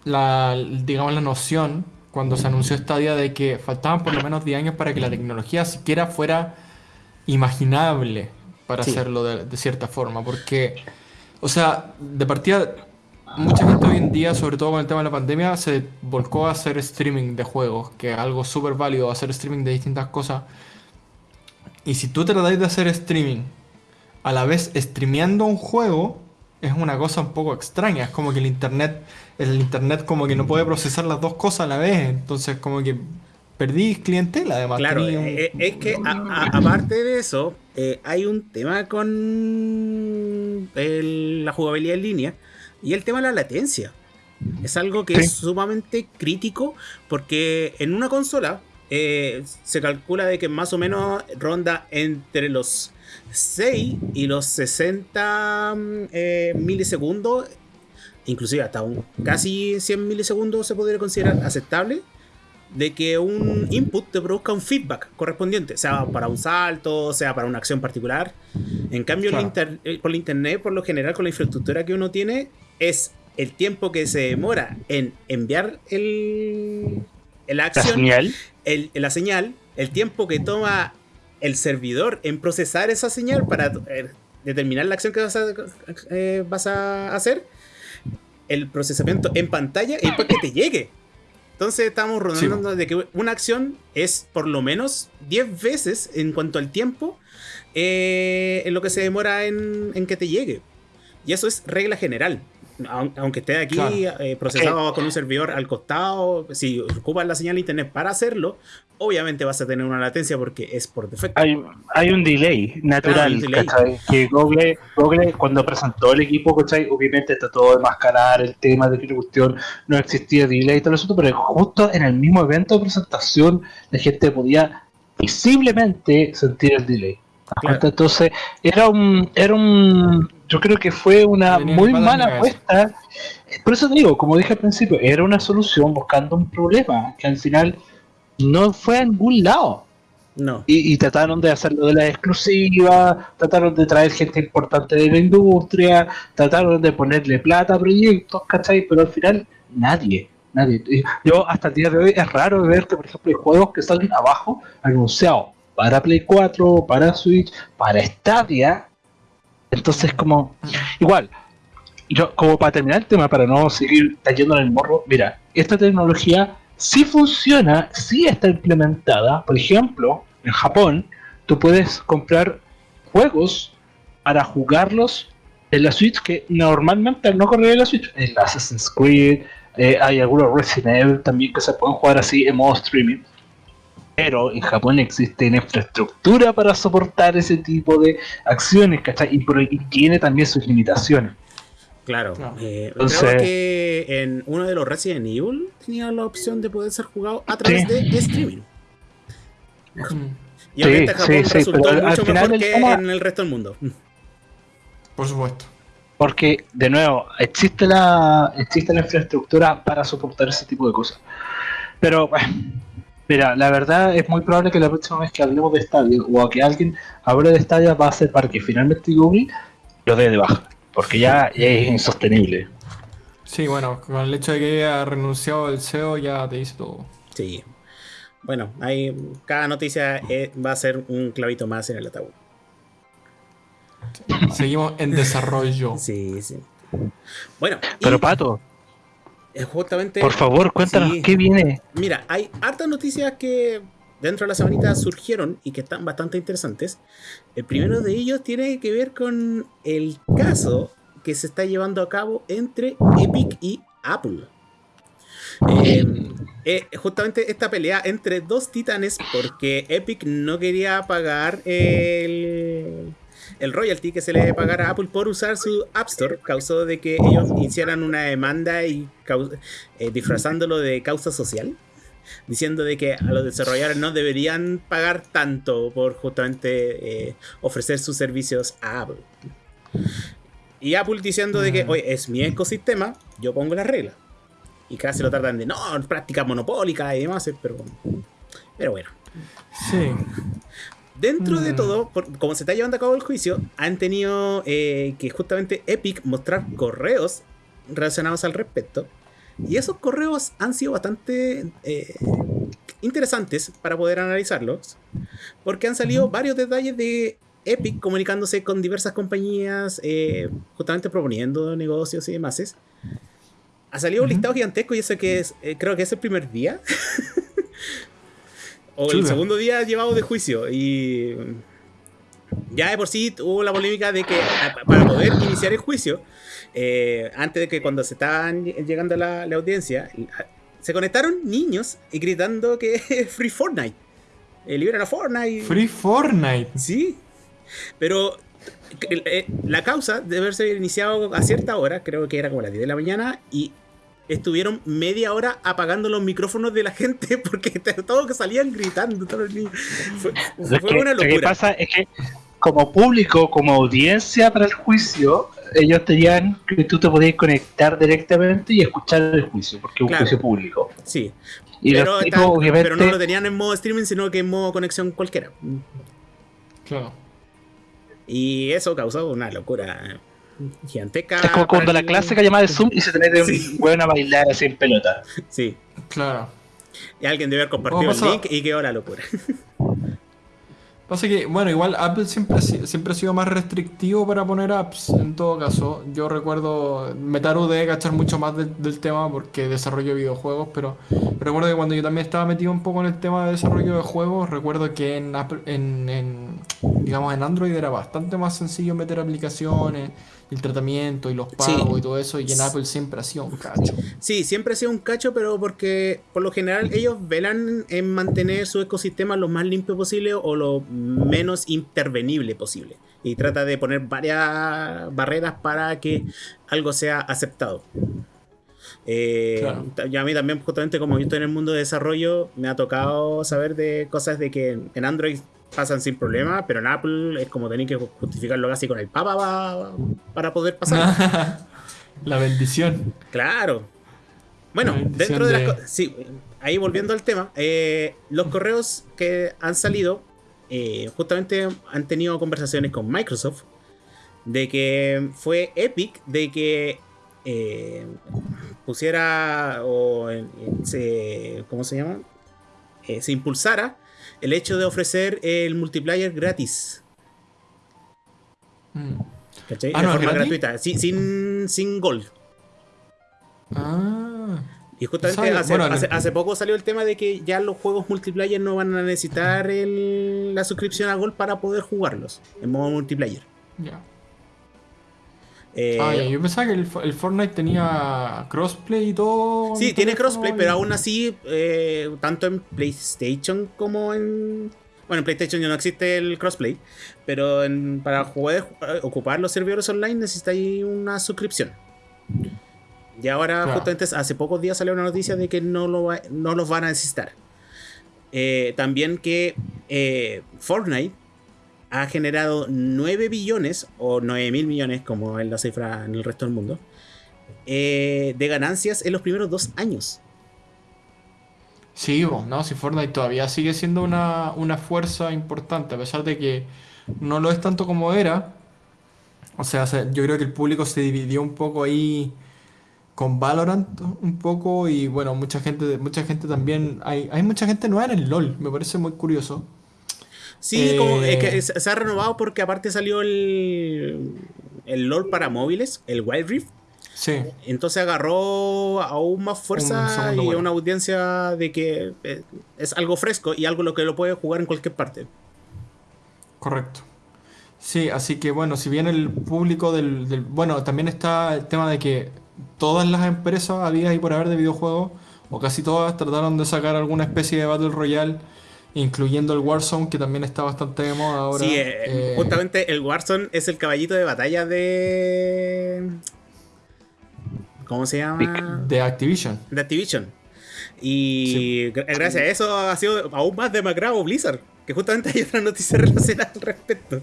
la, digamos, la noción cuando se anunció esta día de que faltaban por lo menos 10 años para que la tecnología siquiera fuera imaginable para Sí. hacerlo de, de cierta forma, porque, o sea, de partida, mucha gente hoy en día, sobre todo con el tema de la pandemia, se volcó a hacer streaming de juegos, que es algo súper válido, hacer streaming de distintas cosas. Y si tú tratáis de hacer streaming a la vez streameando un juego, es una cosa un poco extraña. Es como que el internet, el internet como que no puede procesar las dos cosas a la vez. Entonces como que perdí clientela además. Claro, un- eh, es que a- a- aparte de eso, eh, hay un tema con el- la jugabilidad en línea y el tema de la latencia. Es algo que Sí. es sumamente crítico porque en una consola eh, se calcula de que más o menos ronda entre los 6 y los 60 mm, eh, milisegundos, inclusive hasta un casi 100 milisegundos se podría considerar aceptable de que un input te produzca un feedback correspondiente, sea para un salto, sea para una acción particular. En cambio, el Claro. inter- eh, por la internet, por lo general, con la infraestructura que uno tiene, es el tiempo que se demora en enviar el, la La acción, señal. el- la señal, el tiempo que toma el servidor en procesar esa señal para eh, determinar la acción que vas a, eh, vas a hacer, el procesamiento en pantalla y después que te llegue. Entonces estamos rondando de que una acción es por lo menos 10 veces en cuanto al tiempo eh, en lo que se demora en, en que te llegue. Y eso es regla general. Aun- Aunque esté aquí Claro. eh, procesado con un servidor al costado, si ocupas la señal de internet para hacerlo, obviamente vas a tener una latencia porque es por defecto. Hay, hay un delay natural. Que Google, Google, cuando presentó el equipo, ¿cachai? Obviamente trató de mascarar el tema de que la cuestión no existía delay y todo eso, pero justo en el mismo evento de presentación la gente podía visiblemente sentir el delay. Entonces, era un, era un, yo creo que fue una Tenía muy mala apuesta. Por eso te digo, como dije al principio, era una solución buscando un problema que al final no fue a ningún lado. No. Y, y trataron de hacerlo de la exclusiva, trataron de traer gente importante de la industria, trataron de ponerle plata a proyectos, ¿cachai? Pero al final nadie, nadie. Yo hasta el día de hoy es raro ver que, por ejemplo, hay juegos que salen abajo anunciados para Play 4, para Switch, para Stadia. Entonces como, igual, yo como para terminar el tema, para no seguir cayendo en el morro, mira, esta tecnología sí funciona, sí está implementada. Por ejemplo, en Japón, tú puedes comprar juegos para jugarlos en la Switch que normalmente no correr en la Switch. El Assassin's Creed, eh, hay algunos Resident Evil también que se pueden jugar así en modo streaming. Pero en Japón existe una infraestructura para soportar ese tipo de acciones, ¿cachai? Y, por- y tiene también sus limitaciones. Claro. Eh, Entonces- creo que en uno de los Resident Evil tenía la opción de poder ser jugado a través Sí. de streaming. Y obviamente Sí, Japón sí, sí, resultó pero al mucho final mejor el que tema- en el resto del mundo. Por supuesto. Porque, de nuevo, existe la, existe la infraestructura para soportar ese tipo de cosas. Pero, bueno, mira, la verdad es muy probable que la próxima vez que hablemos de Stadia o que alguien hable de Stadia va a ser para que finalmente Google lo dé de baja. Porque ya es insostenible. Sí, bueno, con el hecho de que haya renunciado el CEO ya te dice todo. Sí. bueno, hay, cada noticia eh, va a ser un clavito más en el ataúd. Seguimos en desarrollo. Sí, sí. Bueno, y, Pero Pato, justamente. por favor, cuéntanos Sí. qué viene. Mira, hay hartas noticias que dentro de la semanita surgieron y que están bastante interesantes. El primero de ellos tiene que ver con el caso que se está llevando a cabo entre Epic y Apple. Eh, eh, justamente esta pelea entre dos titanes porque Epic no quería pagar el, el royalty que se le debe pagar a Apple por usar su App Store causó de que ellos hicieran una demanda y eh, disfrazándolo de causa social diciendo de que a los desarrolladores no deberían pagar tanto por justamente eh, ofrecer sus servicios a Apple. Y Apple diciendo de que, Mm. oye, es mi ecosistema, yo pongo las reglas. Y casi lo tratan de, no, prácticas monopólicas y demás, pero, pero bueno. Sí. Dentro de Mm. todo, por- como se está llevando a cabo el juicio, han tenido eh, que justamente Epic mostrar correos relacionados al respecto. Y esos correos han sido bastante eh, interesantes para poder analizarlos. Porque han salido varios detalles de Epic comunicándose con diversas compañías, eh, justamente proponiendo negocios y demás. Ha salido un listado gigantesco y eso que es, eh, creo que es el primer día. o el segundo día llevado de juicio. Y ya de por sí hubo la polémica de que para poder iniciar el juicio, eh, antes de que cuando se estaban ll- llegando a la, la audiencia, se conectaron niños y gritando que Free Fortnite. Eh, liberan a Fortnite. Free Fortnite. Sí. Pero eh, la causa debe haberse iniciado a cierta hora, creo que era como las 10 de la mañana, y estuvieron media hora apagando los micrófonos de la gente porque todos que salían gritando, todos los niños. Fue, Lo fue que, una lo que locura. pasa es que como público, como audiencia para el juicio, ellos tenían que tú te podías conectar directamente y escuchar el juicio, porque es un Claro. juicio público. Sí. Y pero, los está- tipos, obviamente, pero no lo tenían en modo streaming, sino que en modo conexión cualquiera. Claro. Y eso causó una locura gigantesca. es como cuando la que llamaba de Zoom y se mete Sí. un weón a bailar así en pelota. Sí. Claro. Y alguien debe haber compartido ¿Cómo el link y quedó la locura. Pasa que, bueno, igual Apple siempre, siempre ha sido más restrictivo para poner apps, en todo caso. Yo recuerdo, Metaru debe cachar mucho más del, del tema porque desarrollo videojuegos, pero recuerdo que cuando yo también estaba metido un poco en el tema de desarrollo de juegos, recuerdo que en, Apple, en, en, digamos, en Android era bastante más sencillo meter aplicaciones, el tratamiento y los Sí. pagos y todo eso, y en Apple siempre ha sido un cacho. Sí, siempre ha sido un cacho, pero porque por lo general ellos velan en mantener su ecosistema lo más limpio posible o lo menos intervenible posible. Y trata de poner varias barreras para que algo sea aceptado. Eh, Claro. ta- y a mí también, justamente como yo estoy en el mundo de desarrollo, me ha tocado saber de cosas de que en Android pasan sin problema, pero en Apple es como tener que justificarlo casi con el papa pa- para poder pasar. La bendición. Claro. Bueno, dentro de, de- las co- Sí, ahí volviendo al tema, eh, los correos que han salido, eh, justamente han tenido conversaciones con Microsoft de que fue Epic de que eh, pusiera o se, ¿cómo se llama? Eh, se impulsara el hecho de ofrecer el multiplayer gratis. Mm. ¿Cachai? Ah, de ¿no es forma gratis? gratuita, sin, sin gold. Ah. Y justamente hace, Bueno, hace- hace poco salió el tema de que ya los juegos multiplayer no van a necesitar el- la suscripción a Gold para poder jugarlos en modo multiplayer. Ya. Eh, Ah, yo pensaba que el, el Fortnite tenía crossplay y todo. sí, en tiene crossplay, pero aún así, eh, tanto en PlayStation como en. Bueno, en PlayStation ya no existe el crossplay, pero en- para poder eh, ocupar los servidores online necesitáis una suscripción. Y ahora, Claro. justamente hace pocos días salió una noticia de que no, lo va- no los van a necesitar. Eh, también que eh, Fortnite ha generado 9 billones o 9 mil millones, como es la cifra en el resto del mundo, eh, de ganancias en los primeros dos años. Sí, bo, no, si Fortnite todavía sigue siendo una, una fuerza importante, a pesar de que no lo es tanto como era. O sea, se- yo creo que el público se dividió un poco ahí con Valorant un poco y bueno, mucha gente, mucha gente también, hay, hay mucha gente nueva en el LOL, me parece muy curioso. Sí, como es que Eh, se ha renovado porque aparte salió el, el LOL para móviles, el Wild Rift. Sí, Entonces agarró aún más fuerza y una audiencia de que eh, es algo fresco y algo lo que lo puede jugar en cualquier parte. correcto. Sí, así que bueno, si bien el público del, del- Bueno, también está el tema de que todas las empresas habidas y por haber de videojuegos, o casi todas, trataron de sacar alguna especie de Battle Royale, incluyendo el Warzone, que también está bastante de moda ahora. sí, eh, Eh, justamente el Warzone es el caballito de batalla de... ¿Cómo se llama? de Activision. De Activision. Y gra- gracias a eso ha sido aún más demacrado Blizzard. Que justamente hay otra noticia relacionada al respecto.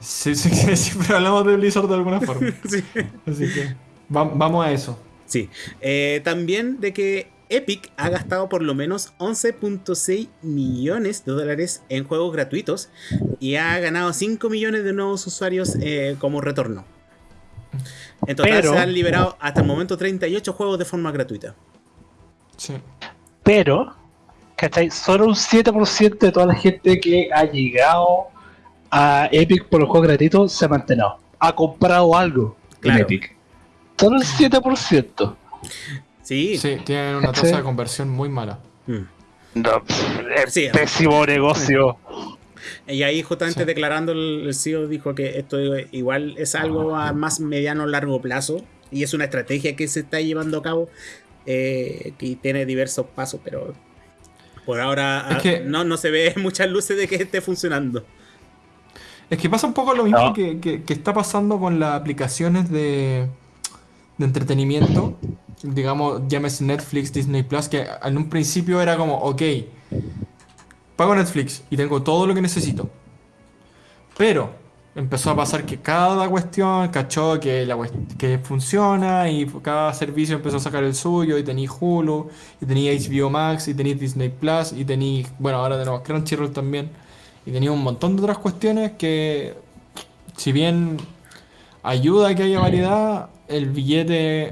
Sí, sí, sí, siempre hablamos de Blizzard de alguna forma. Sí. Así que va- vamos a eso. Sí. Eh, también de que Epic ha gastado por lo menos 11.6 millones de dólares en juegos gratuitos y ha ganado 5 millones de nuevos usuarios eh, como retorno. En total Pero- se han liberado hasta el momento 38 juegos de forma gratuita. Sí. Pero, ¿cachai? Solo un 7% de toda la gente que ha llegado a Epic por los juegos gratuitos se ha mantenido. Ha comprado algo Claro. en Epic. Solo el 7%. Sí. Sí, tienen una tasa de conversión muy mala. Mm. No, es Sí. pésimo negocio. Y ahí justamente Sí. declarando el, CEO dijo que esto igual es algo a más mediano largo plazo y es una estrategia que se está llevando a cabo eh, que tiene diversos pasos, pero por ahora Es ah, que- no, no se ve muchas luces de que esté funcionando. Es que pasa un poco lo mismo No. que, que- que está pasando con las aplicaciones de, de entretenimiento. Digamos, llámese Netflix, Disney Plus, que en un principio era como, ok, pago Netflix y tengo todo lo que necesito. Pero empezó a pasar que cada cuestión cachó que, la, que funciona y cada servicio empezó a sacar el suyo y tenéis Hulu, y tenéis HBO Max, y tenéis Disney Plus, y tenéis, bueno, ahora tenemos Crunchyroll también, y tenéis un montón de otras cuestiones que, si bien ayuda a que haya variedad, el billete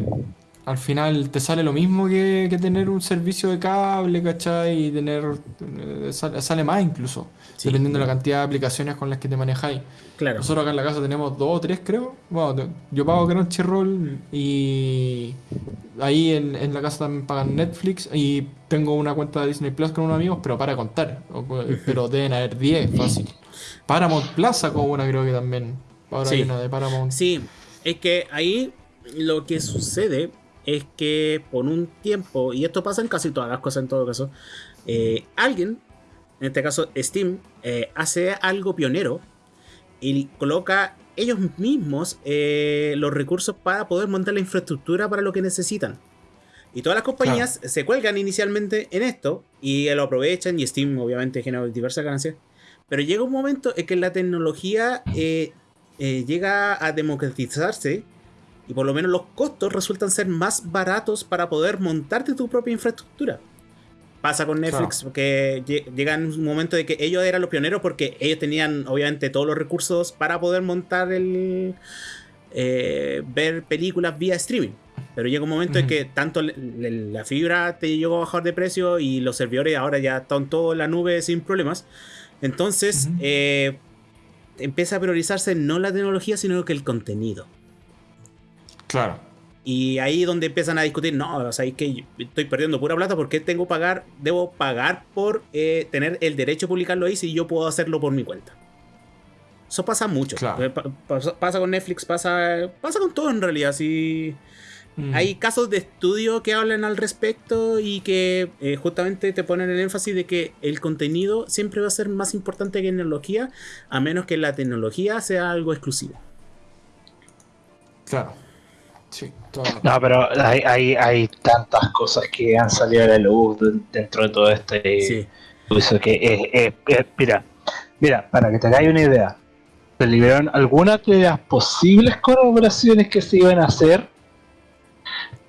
al final te sale lo mismo que, que tener un servicio de cable, ¿cachai? Y tener, eh, sale, sale más incluso, Sí. dependiendo de la cantidad de aplicaciones con las que te manejáis. Claro. Nosotros acá en la casa tenemos dos o tres, creo. Bueno, yo pago Crunchyroll y ahí en, en la casa también pagan Netflix y tengo una cuenta de Disney Plus con unos amigos, pero para contar. Pero deben haber 10, fácil. Paramount Plaza como una creo que también. Ahora hay una de Paramount. Sí, es que ahí lo que sucede es que por un tiempo, y esto pasa en casi todas las cosas en todo caso, eh, alguien, en este caso Steam, eh, hace algo pionero y coloca ellos mismos eh, los recursos para poder montar la infraestructura para lo que necesitan. Y todas las compañías se cuelgan inicialmente en esto y lo aprovechan y Steam obviamente genera diversas ganancias. Pero llega un momento en que la tecnología llega a democratizarse y por lo menos los costos resultan ser más baratos para poder montarte tu propia infraestructura. Pasa con Netflix, porque lle- llega en un momento de que ellos eran los pioneros porque ellos tenían obviamente todos los recursos para poder montar el... eh, ver películas vía streaming. Pero llega un momento en Ujú. que tanto la fibra te llegó a bajar de precio y los servidores ahora ya están todos en la nube sin problemas. Entonces, eh, empieza a priorizarse no la tecnología, sino que el contenido. Claro. Y ahí es donde empiezan a discutir, no, o sea, es que estoy perdiendo pura plata porque tengo que pagar, debo pagar por eh, tener el derecho a publicarlo ahí si yo puedo hacerlo por mi cuenta. Eso pasa mucho. Claro. Eh, pa- pasa, pasa con Netflix, pasa, pasa con todo en realidad. Sí. Mm. Hay casos de estudio que hablan al respecto y que eh, justamente te ponen el énfasis de que el contenido siempre va a ser más importante que la tecnología, a menos que la tecnología sea algo exclusivo. Claro. Sí, todo. No, pero hay, hay, hay tantas cosas que han salido a la luz de- dentro de todo este Sí. uso que es, es- es- mira, mira, para que te hagáis una idea, se liberaron algunas de las posibles colaboraciones que se iban a hacer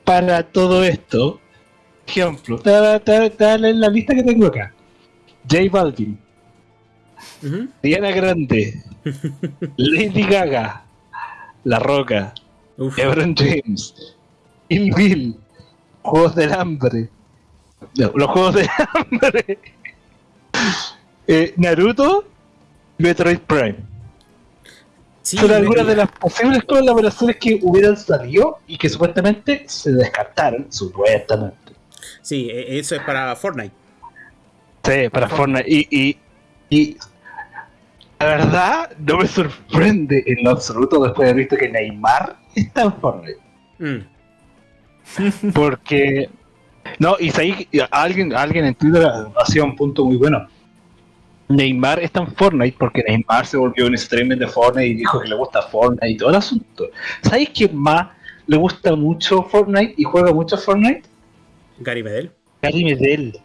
para todo esto. Ejemplo, en la lista que tengo acá. J Balvin. Diana Grande, Lady Gaga, La Roca, Uf. LeBron James, Kill Bill, Juegos del Hambre, no, los Juegos del Hambre, eh, Naruto, Metroid Prime. Sí, Son algunas de las posibles colaboraciones que hubieran salido y que supuestamente se descartaron, supuestamente. sí, e- eso es para Fortnite. Sí, para Fortnite. Y, y, y la verdad, no me sorprende en lo absoluto después de haber visto que Neymar está en Fortnite. Mm. Porque. No, y ahí alguien, alguien en Twitter hacía un punto muy bueno. Neymar está en Fortnite porque Neymar se volvió un streamer de Fortnite y dijo que le gusta Fortnite y todo el asunto. ¿Sabéis quién más le gusta mucho Fortnite y juega mucho Fortnite? Gary Medel. Gary Medel.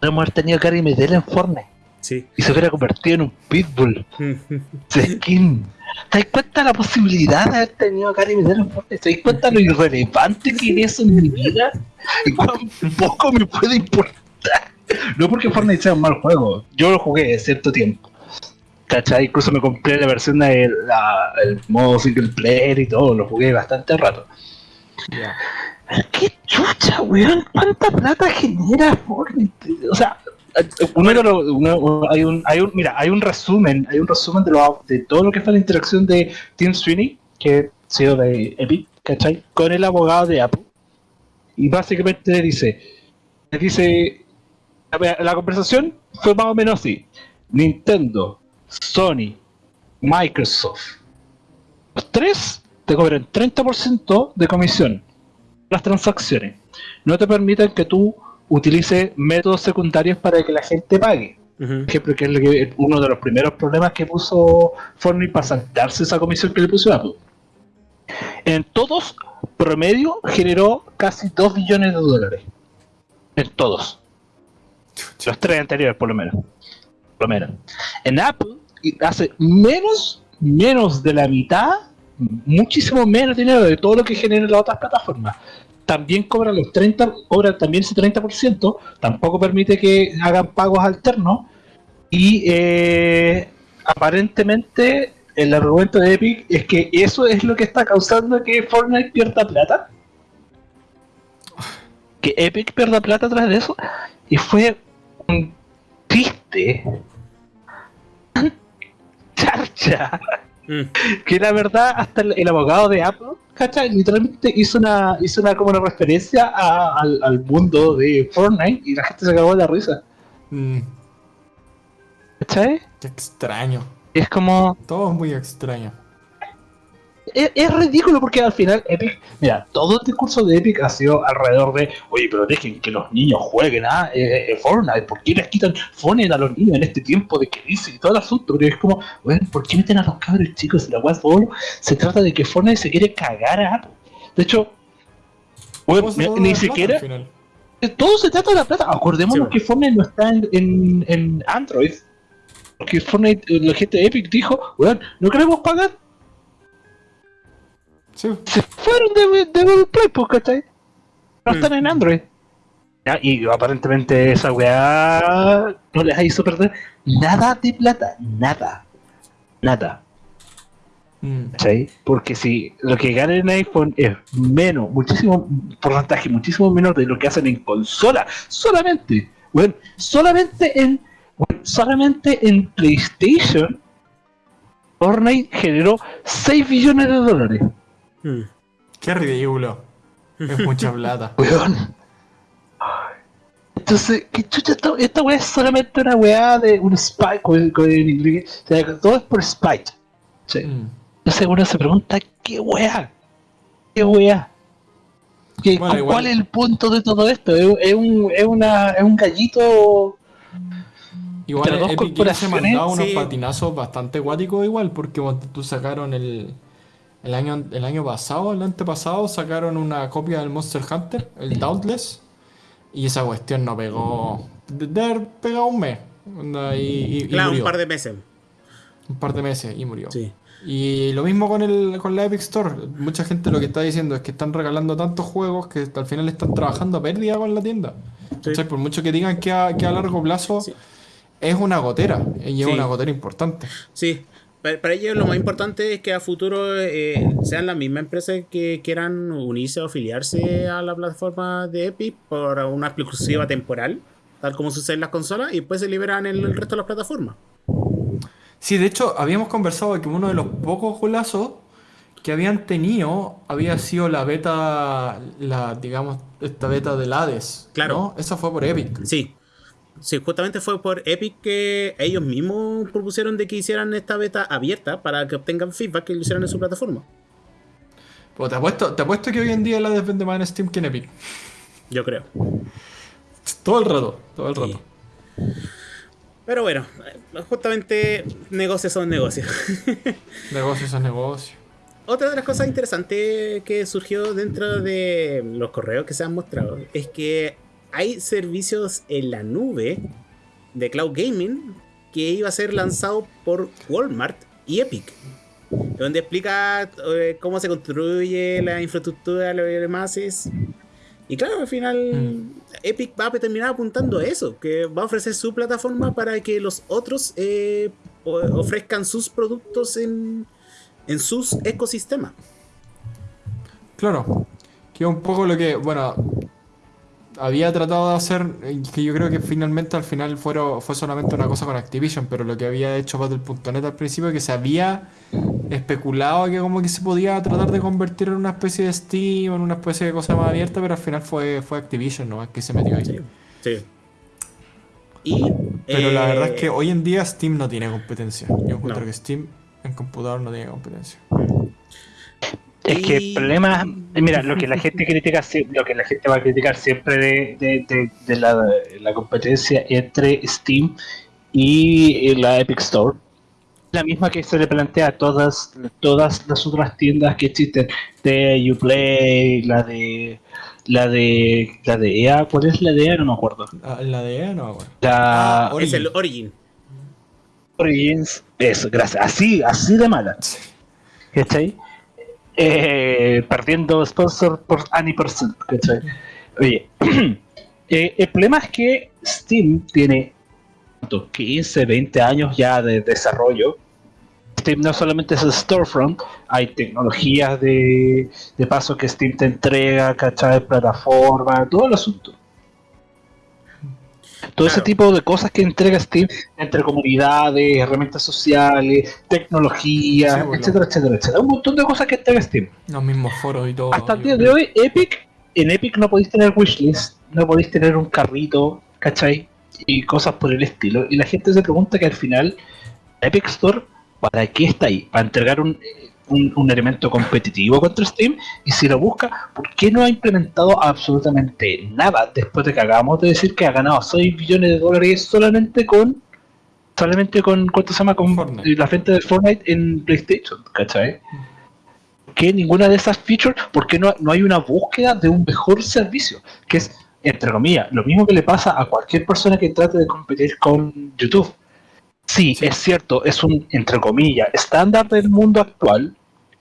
No hemos tenido Gary Medel en Fortnite Sí. y se hubiera convertido en un pitbull. De skin. ¿Te das cuenta de la posibilidad de haber tenido a en Fortnite? ¿Te das cuenta de lo irrelevante que es eso en mi vida? Y cuán poco me puede importar. No porque Fortnite sea un mal juego. Yo lo jugué cierto tiempo. ¿Cachai? Incluso me compré la versión del modo single player y todo. Lo jugué bastante rato. ¿Qué chucha, weón? ¿Cuánta plata genera Fortnite? O sea, uno de los- uno- hay un, hay un, mira, hay un resumen, hay un resumen de, lo, de todo lo que fue la interacción de Tim Sweeney, que ha sido de Epic, ¿cachai? Con el abogado de Apple. Y básicamente le dice, le dice, la conversación fue más o menos así. Nintendo, Sony, Microsoft, los tres te cobran 30% de comisión las transacciones. No te permiten que tú utilices métodos secundarios para que la gente pague. Por ejemplo, que es lo que- uno de los primeros problemas que puso Fortnite para saltarse esa comisión que le puso Apple. En todos, promedio, generó casi 2 billones de dólares. En todos. Los tres anteriores, por lo menos. Por lo menos. En Apple, hace menos, menos de la mitad, muchísimo menos dinero de todo lo que generan las otras plataformas. También cobran los 30, cobran también ese 30%, tampoco permite que hagan pagos alternos. Y eh, aparentemente el argumento de Epic es que eso es lo que está causando que Fortnite pierda plata. Que Epic pierda plata atrás de eso. Y fue un triste. Charcha. Mm. Que la verdad, hasta el, el abogado de Apple, ¿cachai? Literalmente hizo una, hizo una como una referencia a- al, al mundo de Fortnite y la gente se cagó de la risa. Mm, ¿Cachai? qué extraño. Es como. Todo es muy extraño. Es, es ridículo porque al final Epic, mira, todo el discurso de Epic ha sido alrededor de, oye, pero dejen que los niños jueguen a eh, eh, Fortnite, ¿por qué les quitan Fortnite a los niños en este tiempo de crisis y todo el asunto? Pero es como, bueno, ¿por qué meten a los cabros chicos en la web solo? Se trata de que Fortnite se quiere cagar a Apple. De hecho, bueno, ¿Cómo se mira, toma ni plata siquiera, final? todo se trata de la plata. Acordémonos Sí, que Fortnite no está en, en, en Android. Porque Fortnite, eh, la gente de Epic dijo, weón, no queremos pagar Sí, se fueron de, de Google Play, pues, ¿cachai? No Mm. están en Android. Ya, y aparentemente esa weá no les hizo perder nada de plata, nada. Nada, Mm, ¿cachai? Porque si lo que ganan en iPhone es menos, muchísimo porcentaje, muchísimo menor de lo que hacen en consola, solamente, bueno, solamente en, bueno, solamente en PlayStation, Fortnite generó 6 billones de dólares. Mm. qué ridículo. Es mucha plata. Weón. Entonces, ¿qué chucha esta, esta weá es solamente una weá de un spike con, con inglés? O sea, todo es por spite. Sí. Mm. Entonces uno se pregunta, ¿qué weá? ¿Qué weá? ¿Qué- Bueno, igual- ¿Cuál es el punto de todo esto? ¿Es, es un, es, una, es un gallito Igual Epic Games se corporaciones, mandaba unos sí. patinazos bastante acuáticos igual, porque tú sacaron el, el año el año pasado, el antepasado, sacaron una copia del Monster Hunter, el Dauntless, y esa cuestión no pegó. De haber pegado un mes. Y, Claro, un par de meses. Un par de meses y murió. Sí. Y lo mismo con, el, con la Epic Store. Mucha gente lo que está diciendo es que están regalando tantos juegos que al final están trabajando a pérdida con la tienda. Sí. ¿Cachai? Por mucho que digan que a, que a largo plazo Sí. es una gotera. Y es Sí. una gotera importante. Sí. Para, para ellos lo más importante es que a futuro eh, sean las mismas empresas que quieran unirse o afiliarse a la plataforma de Epic por una exclusiva temporal, tal como sucede en las consolas, y después se liberan en el resto de las plataformas. Sí, de hecho, habíamos conversado de que uno de los pocos golazos que habían tenido había sido la beta, la, digamos, esta beta del Hades. Claro. ¿no? Esa fue por Epic. Sí. Sí, justamente fue por Epic que ellos mismos propusieron de que hicieran esta beta abierta para que obtengan feedback que lo hicieran en su plataforma. Pues te apuesto, te apuesto que hoy en día la Hades vende más en Steam que en Epic. Yo creo. Todo el rato, todo el Sí. rato. Pero bueno, justamente negocios son negocios. Negocios es negocio. Otra de las cosas interesantes que surgió dentro de los correos que se han mostrado es que hay servicios en la nube de cloud gaming que iba a ser lanzado por Walmart y Epic, donde explica eh, cómo se construye la infraestructura, lo demás es. Y claro, al final Mm. Epic va a terminar apuntando a eso, que va a ofrecer su plataforma para que los otros eh, ofrezcan sus productos en, en sus ecosistemas. Claro. Que es un poco lo que, bueno, había tratado de hacer, eh, que yo creo que finalmente al final fueron, fue solamente una cosa con Activision, pero lo que había hecho Battle.net al principio, que se había especulado que como que se podía tratar de convertir en una especie de Steam, en una especie de cosa más abierta, pero al final fue, fue Activision, ¿no? Que se metió ahí. Sí. sí. Y, Pero la eh, verdad es que hoy en día Steam no tiene competencia. Yo encuentro No. que Steam en computador no tiene competencia. Es que el problema, mira, lo que la gente critica, lo que la gente va a criticar siempre de, de- de- de la, la competencia entre Steam y la Epic Store, la misma que se le plantea a todas, todas las otras tiendas que existen, de Uplay, la de la de la de EA, ¿cuál es la de EA? No me acuerdo. Ah, La de EA no me acuerdo. La Ah, es el Origin. Origins, eso, gracias, así, así de mala. ¿Cachai? Eh, perdiendo sponsor por any percent, ¿cachai? Oye, eh, el problema es que Steam tiene ¿cuánto? 15, 20 años ya de desarrollo. Steam no solamente es el storefront, hay tecnologías de, de paso que Steam te entrega, ¿cachai? Plataforma, todo el asunto. Todo ese tipo de cosas que entrega Steam entre comunidades, herramientas sociales, tecnología, Sí, bueno. etcétera, etcétera, etcétera. Un montón de cosas que entrega Steam. Los mismos foros y todo. Hasta el día de hoy, Epic, en Epic no podéis tener wishlist, no podéis tener un carrito, ¿cachai? Y cosas por el estilo. Y la gente se pregunta que al final, Epic Store, ¿para qué está ahí? ¿Para entregar un, un, un elemento competitivo contra Steam? Y si lo busca, ¿por qué no ha implementado absolutamente nada después de que acabamos de decir que ha ganado 6 billones de dólares solamente con solamente con cuánto se llama con Fortnite. la gente de Fortnite en PlayStation, ¿cachai? que ninguna de esas features, porque no, no hay una búsqueda de un mejor servicio, que es, entre comillas, lo mismo que le pasa a cualquier persona que trate de competir con YouTube. Sí, es cierto, es un, entre comillas, estándar del mundo actual.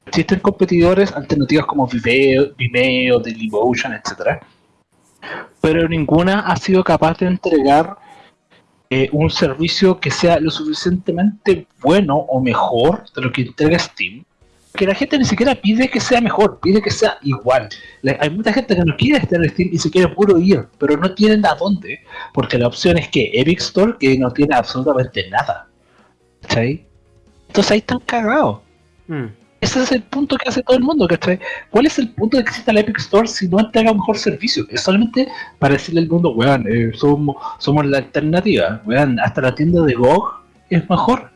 Existen competidores alternativas como Vimeo, Vimeo Dailymotion, etc. Pero ninguna ha sido capaz de entregar eh, un servicio que sea lo suficientemente bueno o mejor de lo que entrega Steam que la gente ni siquiera pide que sea mejor, pide que sea igual. La- hay mucha gente que no quiere estar en Steam y se quiere puro ir, pero no tienen a dónde, porque la opción es que Epic Store, que no tiene absolutamente nada. ¿Cachai? Entonces ahí están cagados. Mm. Ese es el punto que hace todo el mundo, ¿cachai? ¿Cuál es el punto de que exista la Epic Store si no entrega un mejor servicio? Es solamente para decirle al mundo, weón, eh, somos, somos la alternativa, weón, hasta la tienda de GOG es mejor.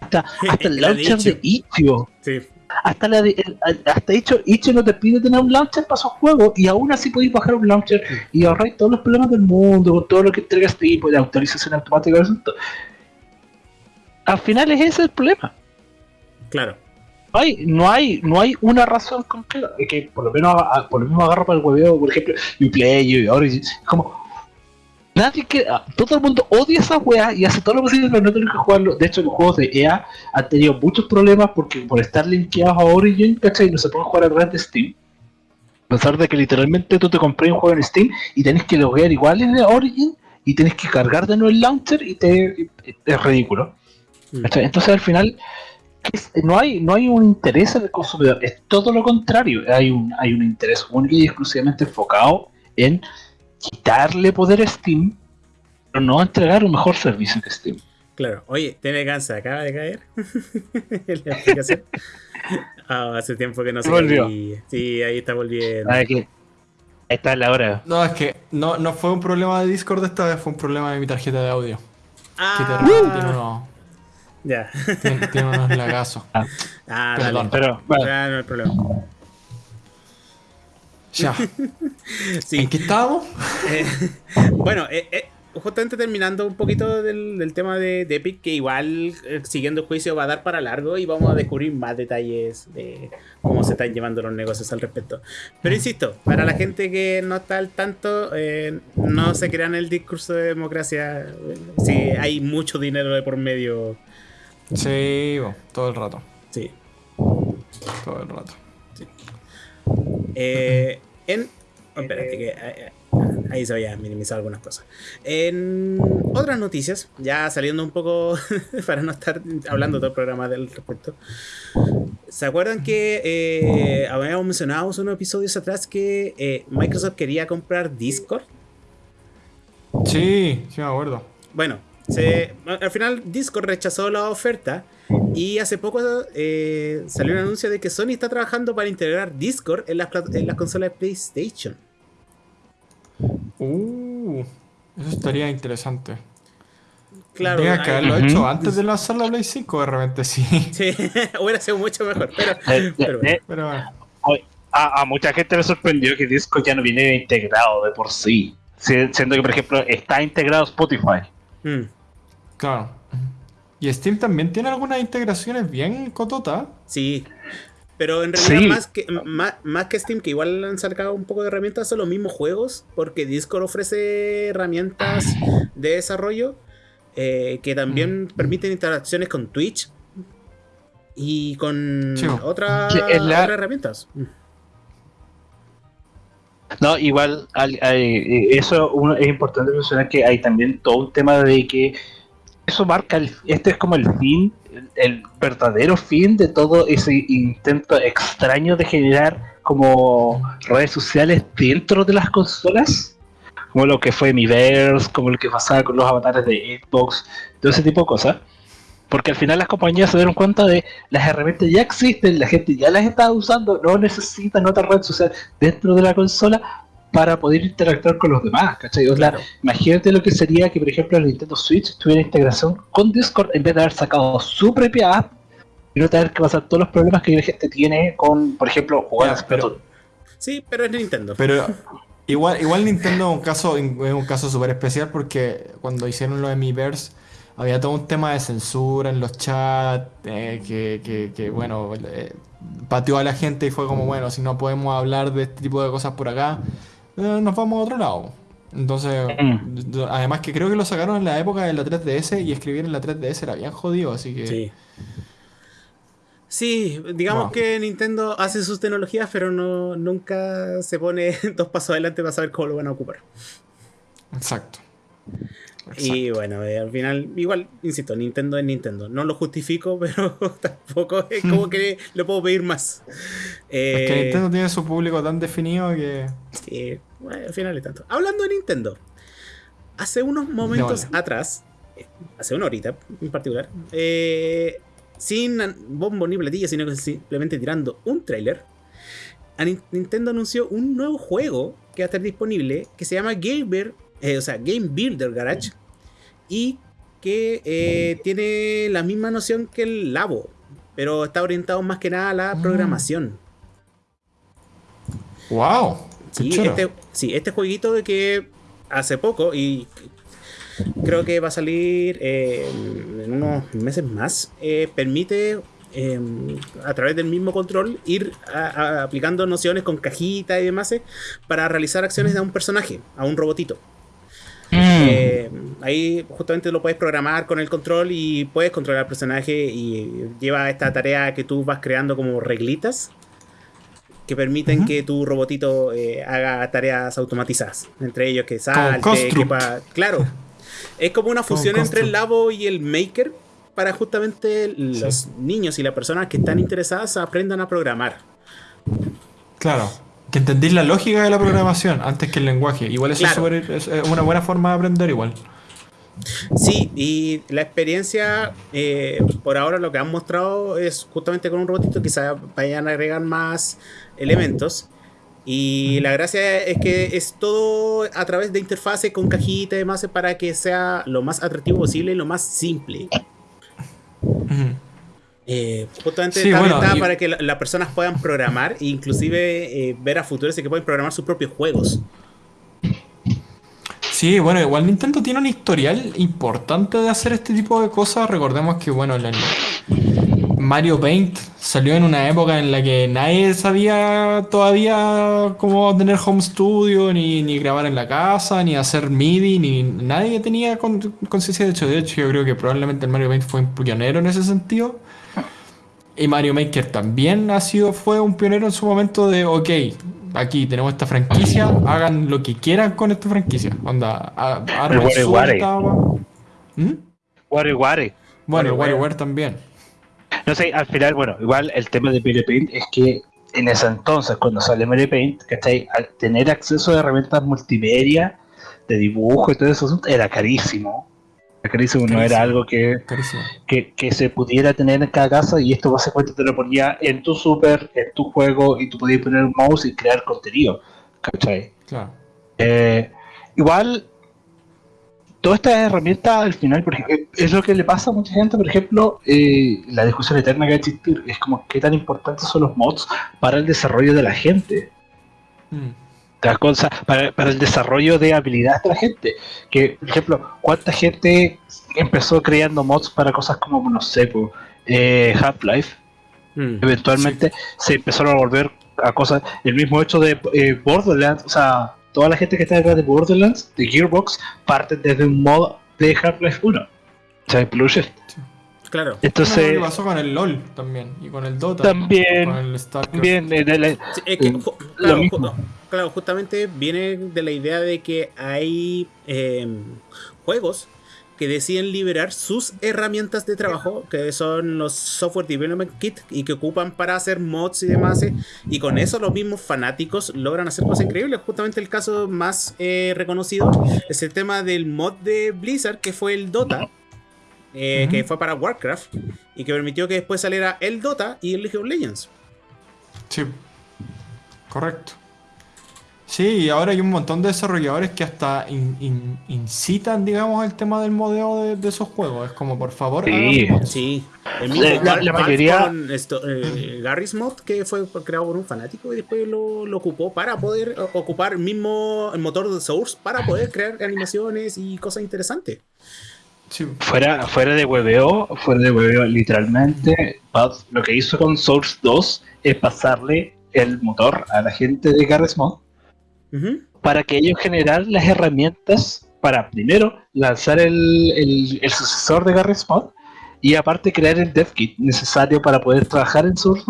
Hasta, hasta el launcher de Itch.io. Sí. Hasta la de, el- hasta hecho, Itch no te pide tener un launcher para esos juegos y aún así podéis bajar un launcher y ahorrar todos los problemas del mundo con todo lo que entrega este tipo de autorización automática. Al final es ese el problema. Claro. No hay, no hay, no hay una razón concreta. Es que por lo menos a- por lo mismo agarro para el hueveo, por ejemplo, Uplay y Origin. Es como nadie que ah, todo el mundo odia esa wea y hace todo lo posible para no tener que jugarlo. De hecho, los juegos de EA han tenido muchos problemas porque por estar linkeados a Origin, ¿cachai? No se pueden jugar a través de Steam. A pesar de que literalmente tú te compré un juego en Steam y tenés que loguear igual en Origin y tenés que cargar de nuevo el launcher y te es ridículo. Mm. ¿cachai? Entonces al final no hay, no hay un interés en el consumidor, es todo lo contrario. Hay un, hay un interés único y exclusivamente enfocado en quitarle poder a Steam, pero no entregar un mejor servicio que Steam. Claro. Oye, ¿tiene gansa? ¿Acaba de caer? en la aplicación. Ah, hace tiempo que no se Volvió. Sí, ahí está volviendo. Ahí está la hora. No, es que no, no fue un problema de Discord esta vez, fue un problema de mi tarjeta de audio. Que Ah, repente tiene unos, ya. tiene, tiene unos lagazos. Ah, Perdón. dale. Pero, bueno, Ya, no hay problema. Ya. Sí. ¿En qué estábamos? Eh, bueno, eh, eh, justamente terminando un poquito del, del tema de, de Epic, que igual siguiendo el juicio va a dar para largo y vamos a descubrir más detalles de cómo se están llevando los negocios al respecto. Pero insisto, para la gente que no está al tanto, no se crean el discurso de democracia. Si hay mucho dinero de por medio. Sí, todo el rato. Sí. Todo el rato. Eh, en. oh, espérate, que eh, ahí se había minimizado algunas cosas. En otras noticias, ya saliendo un poco para no estar hablando todo el programa del respecto. ¿Se acuerdan que eh, habíamos mencionado unos episodios atrás que eh, Microsoft quería comprar Discord? Sí, sí me acuerdo. Bueno, se- al final Discord rechazó la oferta y hace poco eh, salió un anuncio de que Sony está trabajando para integrar Discord en las, plat- en las consolas de PlayStation. Uh, eso estaría interesante. Claro, Tendría que haberlo hecho antes de lanzar la Play 5, de repente sí. Sí, hubiera sido mucho mejor, pero, Eh, pero bueno. eh, Pero bueno. A, a mucha gente le sorprendió que Discord ya no viene integrado de por sí. Si- Siendo que, por ejemplo, está integrado Spotify. Mm, Claro. Y Steam también tiene algunas integraciones bien cototas. sí. Pero en realidad, Sí. más, que, más, más que Steam, que igual han sacado un poco de herramientas, son los mismos juegos, porque Discord ofrece herramientas de desarrollo eh, que también permiten interacciones con Twitch y con Sí, otras la- herramientas. Mm. No, igual, al- hay- eso uno- es importante mencionar que hay también todo un tema de que eso marca, el, este es como el fin, el, verdadero fin de todo ese intento extraño de generar como redes sociales dentro de las consolas, como lo que fue Miiverse, como lo que pasaba con los avatares de Xbox, todo ese tipo de cosas. Porque al final las compañías se dieron cuenta de las herramientas ya existen, la gente ya las está usando, no necesitan otra red social dentro de la consola para poder interactuar con los demás, ¿cachai? O sea, imagínate lo que sería que, por ejemplo, el Nintendo Switch tuviera integración con Discord en vez de haber sacado su propia app y no tener que pasar todos los problemas que la gente tiene con, por ejemplo, jugar Ya, a Splatoon. Sí, pero es Nintendo. Pero igual, igual Nintendo es un caso, es un caso súper especial porque cuando hicieron lo de Miiverse había todo un tema de censura en los chats, eh, que, que- que, bueno, eh, pateó a la gente y fue como, bueno, si no podemos hablar de este tipo de cosas por acá, eh, nos vamos a otro lado. Entonces, Mm. además que creo que lo sacaron en la época de la 3DS y escribir en la 3DS era bien jodido, así que... Sí. Sí, digamos Wow. que Nintendo hace sus tecnologías, pero no, nunca se pone dos pasos adelante para saber cómo lo van a ocupar. Exacto. Y bueno, eh, al final, igual, insisto, Nintendo es Nintendo. No lo justifico, pero tampoco es como que le puedo pedir más. Es que Eh, Nintendo tiene su público tan definido que... sí, bueno, al final es tanto. Hablando de Nintendo, hace unos momentos atrás, eh, hace una horita en particular, eh, sin bombo ni platillo, sino que simplemente tirando un Nin- Nintendo anunció un nuevo juego que va a estar disponible que se llama Game, Bear- eh, o sea, Game Builder Garage y que eh, tiene la misma noción que el Labo, pero está orientado más que nada a la Mm. programación. ¡Wow! ¡Qué Sí, este, sí, este jueguito de que hace poco y creo que va a salir eh, en unos meses más, eh, permite eh, a través del mismo control ir a- a- aplicando nociones con cajita y demás eh, para realizar acciones a un personaje, a un robotito. Eh, ahí justamente lo puedes programar con el control y puedes controlar al personaje y lleva esta tarea que tú vas creando como reglitas que permiten que tu robotito eh, haga tareas automatizadas. Entre ellos que salte, que pa- Claro. Es como una Como fusión entre el. Labo y el Maker, para justamente los niños y las personas que están interesadas aprendan a programar. Claro. Que entendís la lógica de la programación antes que el lenguaje. Igual eso es, Claro. es una buena forma de aprender igual. Sí, y la experiencia, eh, por ahora lo que han mostrado es justamente con un robotito, quizás vayan a agregar más elementos. Y la gracia es que es todo a través de interfase con cajita y demás para que sea lo más atractivo posible y lo más simple. Ujú. Eh, justamente Sí, está bueno, y- para que la- las personas puedan programar e inclusive eh, ver a futuros y que pueden programar sus propios juegos. Sí, bueno, igual Nintendo tiene un historial importante de hacer este tipo de cosas. Recordemos que, bueno, el Mario Paint salió en una época en la que nadie sabía todavía cómo tener home studio, ni, ni grabar en la casa, ni hacer MIDI, ni nadie tenía con- conciencia de hecho. De hecho, yo creo que probablemente el Mario Paint fue un pionero en ese sentido. Y Mario Maker también ha sido, fue un pionero en su momento de, ok, aquí tenemos esta franquicia, hagan lo que quieran con esta franquicia. Onda, a- armen Ware su Ware. WarioWare. Bueno, el WarioWare. También. No sé, al final, bueno, igual el tema de Mario Paint es que en ese entonces, cuando sale Mario Paint, ¿cachai? Al tener acceso a herramientas multimedia, de dibujo y todo eso, era carísimo. Carísimo, no era algo que, que, que se pudiera tener en cada casa y esto básicamente te lo ponía en tu super, en tu juego y tú podías poner un mouse y crear contenido, ¿cachai? Claro. Eh, igual, todas estas herramientas al final, por ejemplo, es lo que le pasa a mucha gente, por ejemplo, eh, la discusión eterna que va a existir, es como qué tan importantes son los mods para el desarrollo de la gente. Mm. ¿Te das cuenta? Para, para el desarrollo de habilidades de la gente. Que, por ejemplo, ¿cuánta gente empezó creando mods para cosas como, no sé, po, eh, Half-Life? Mm. eventualmente se empezaron a volver a cosas. El mismo hecho de eh, Borderlands, o sea, toda la gente que está detrás de Borderlands, de Gearbox, parten desde un mod de Half-Life 1. O sea, Blue Shift. Claro. Bueno, Entonces, lo pasó con el LOL también. Y con el Dota. También, Con el StarCraft. también, de Sí, es que, Eh, lo mismo. Claro, justamente viene de la idea de que hay eh, juegos que deciden liberar sus herramientas de trabajo, que son los Software Development Kit, y que ocupan para hacer mods y demás. eh, Y con eso los mismos fanáticos logran hacer cosas increíbles. Justamente el caso más eh, reconocido es el tema del mod de Blizzard, que fue el Dota. eh, que fue para Warcraft y que permitió que después saliera el Dota y el League of Legends. Sí. Correcto. Sí, y ahora hay un montón de desarrolladores que hasta in- in- incitan, digamos, el tema del modeo de, de esos juegos. Es como, por favor, Sí. Sí, el La- mismo la- Valve- la Valve mayoría- con esto, eh, Garry's Mod, que fue creado por un fanático y después lo, lo ocupó para poder o- ocupar el mismo el motor de Source para poder crear animaciones y cosas interesantes. Sí. fuera, fuera de hueveo, fuera de hueveo, literalmente, Valve lo que hizo con Source 2 es pasarle el motor a la gente de Garry's Mod Para que ellos generaran las herramientas para primero lanzar el, el- el sucesor de Garry's Mod y aparte crear el dev kit necesario para poder trabajar en Source.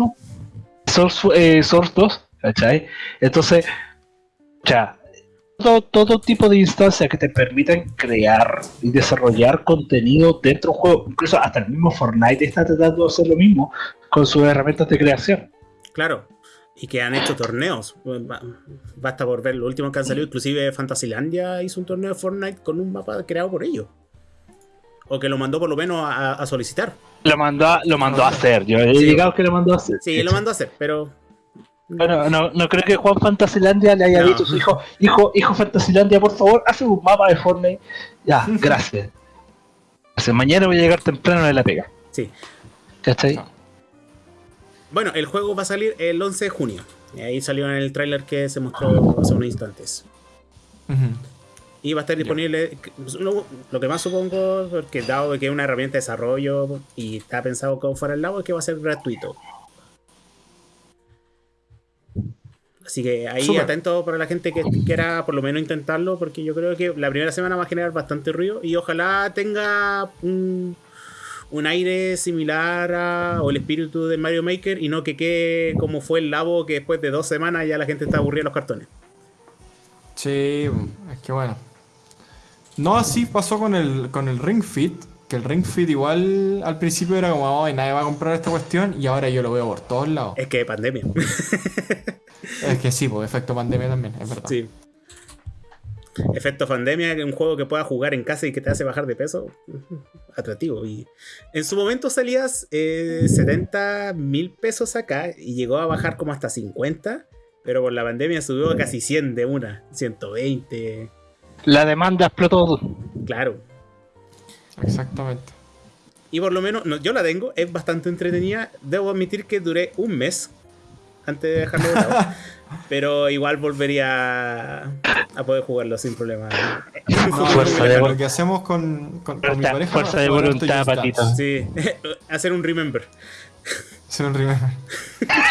Source, eh, Source 2, ¿cachai? Entonces, ya, todo, todo tipo de instancias que te permitan crear y desarrollar contenido dentro de un juego, incluso hasta el mismo Fortnite está tratando de hacer lo mismo con sus herramientas de creación. Claro. Y que han hecho torneos. Ba- Basta por ver lo último que han salido. Inclusive Fantasylandia hizo un torneo de Fortnite con un mapa creado por ellos. O que lo mandó por lo menos a, a solicitar. Lo mandó a, lo mandó a hacer, yo he Sí. llegado que lo mandó a hacer. Sí, lo mandó a hacer, pero... Bueno, no, no creo que Juan Fantasilandia le haya No. dicho a su hijo, hijo, hijo Fantasilandia, por favor, hace un mapa de Fortnite. Ya, gracias. Gracias, mañana voy a llegar temprano de la pega. Sí. ¿Cachai? No. Bueno, el juego va a salir el 11 de junio. Y ahí salió en el tráiler que se mostró hace unos instantes. Y va a estar disponible, lo, lo que más supongo, porque dado que es una herramienta de desarrollo y está pensado como fuera el lado, es que va a ser gratuito. Así que ahí atento para la gente que quiera por lo menos intentarlo, porque yo creo que la primera semana va a generar bastante ruido y ojalá tenga un, un aire similar a, o el espíritu de Mario Maker y no que quede como fue el Labo que después de dos semanas ya la gente está aburrida de los cartones. Sí, es que bueno. No así pasó con el, con el Ring Fit, que el Ring Fit igual al principio era como, ay, nadie va a comprar esta cuestión y ahora yo lo veo por todos lados. Es que pandemia. Es que sí, pues efecto pandemia también, es verdad. sí. Efecto pandemia, un juego que puedas jugar en casa y que te hace bajar de peso. Atractivo. Y en su momento salías eh, 70 mil pesos acá y llegó a bajar como hasta 50. Pero por la pandemia subió a casi 100 de una. 120. La demanda explotó. Claro. Exactamente. Y por lo menos, no, yo la tengo, es bastante entretenida. Debo admitir que duré un mes antes de dejarlo de lado. pero igual volvería a poder jugarlo sin problema. No, Fuerza lo, de lo vol- que hacemos con, con, con mi Fuerza- pareja fuerza de voluntad, patito. Sí, hacer un remember. Hacer un remember.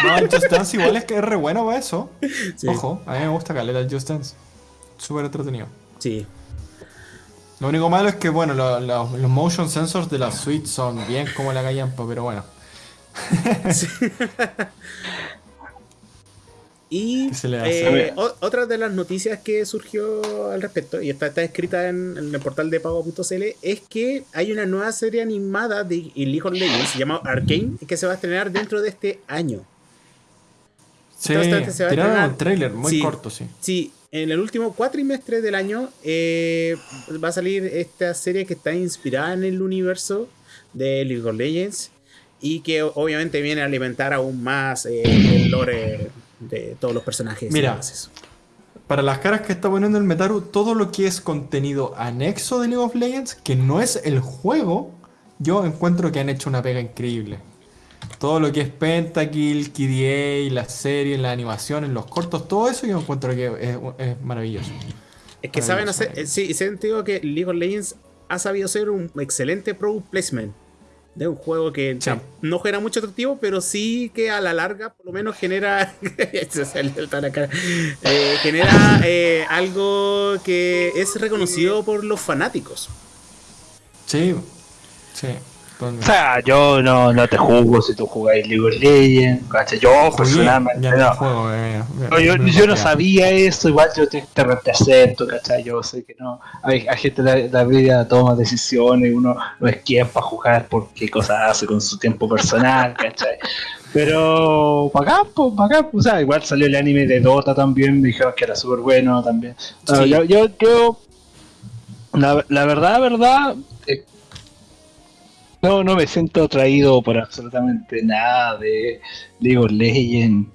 No, el Just Dance igual es que es re bueno para eso. Sí. Ojo, a mí me gusta caleta el Just Dance. Súper entretenido. Sí. Lo único malo es que, bueno, lo- lo- los motion sensors de la Switch son bien como la callampa, pero bueno. Y eh, o- otra de las noticias que surgió al respecto, y está, está escrita en, en el portal de pago.cl, es que hay una nueva serie animada de League of Legends llamada Arcane que se va a estrenar dentro de este año. Sí, Entonces, se va a tiraron estrenar- un trailer muy Sí. corto, sí. Sí, en el último cuatrimestre del año eh, va a salir esta serie que está inspirada en el universo de League of Legends y que obviamente viene a alimentar aún más eh, el lore de todos los personajes. Mira. Para las caras que está poniendo el Metaru, todo lo que es contenido anexo de League of Legends, que no es el juego, yo encuentro que han hecho una pega increíble. Todo lo que es Pentakill, KDA, las series, las animaciones, los cortos, todo eso yo encuentro que es, es maravilloso. Es que saben Maravilloso, hacer. eh, Sí, sentido que League of Legends ha sabido hacer un excelente product placement de un juego que Sí. tam- no genera mucho atractivo, pero sí que a la larga por lo menos genera. Eh, genera eh, algo que es reconocido por los fanáticos. Sí, sí. O sea, yo no, no te juzgo si tú jugáis League of Legends, ¿cachai? Yo Jugué, personalmente no juego, eh, No, yo, no sabía eso, igual yo te, te represento, ¿cachai? Yo sé que no. Hay, hay gente la, la vida toma decisiones, uno no es quien para jugar por qué cosas hace con su tiempo personal, ¿cachai? Pero bacán, pues, bacán, o sea, igual salió el anime de Dota también, me dijeron que era súper bueno también. Sí. yo, yo, yo- la, la verdad, verdad, no, no me siento atraído por absolutamente nada de League of Legends.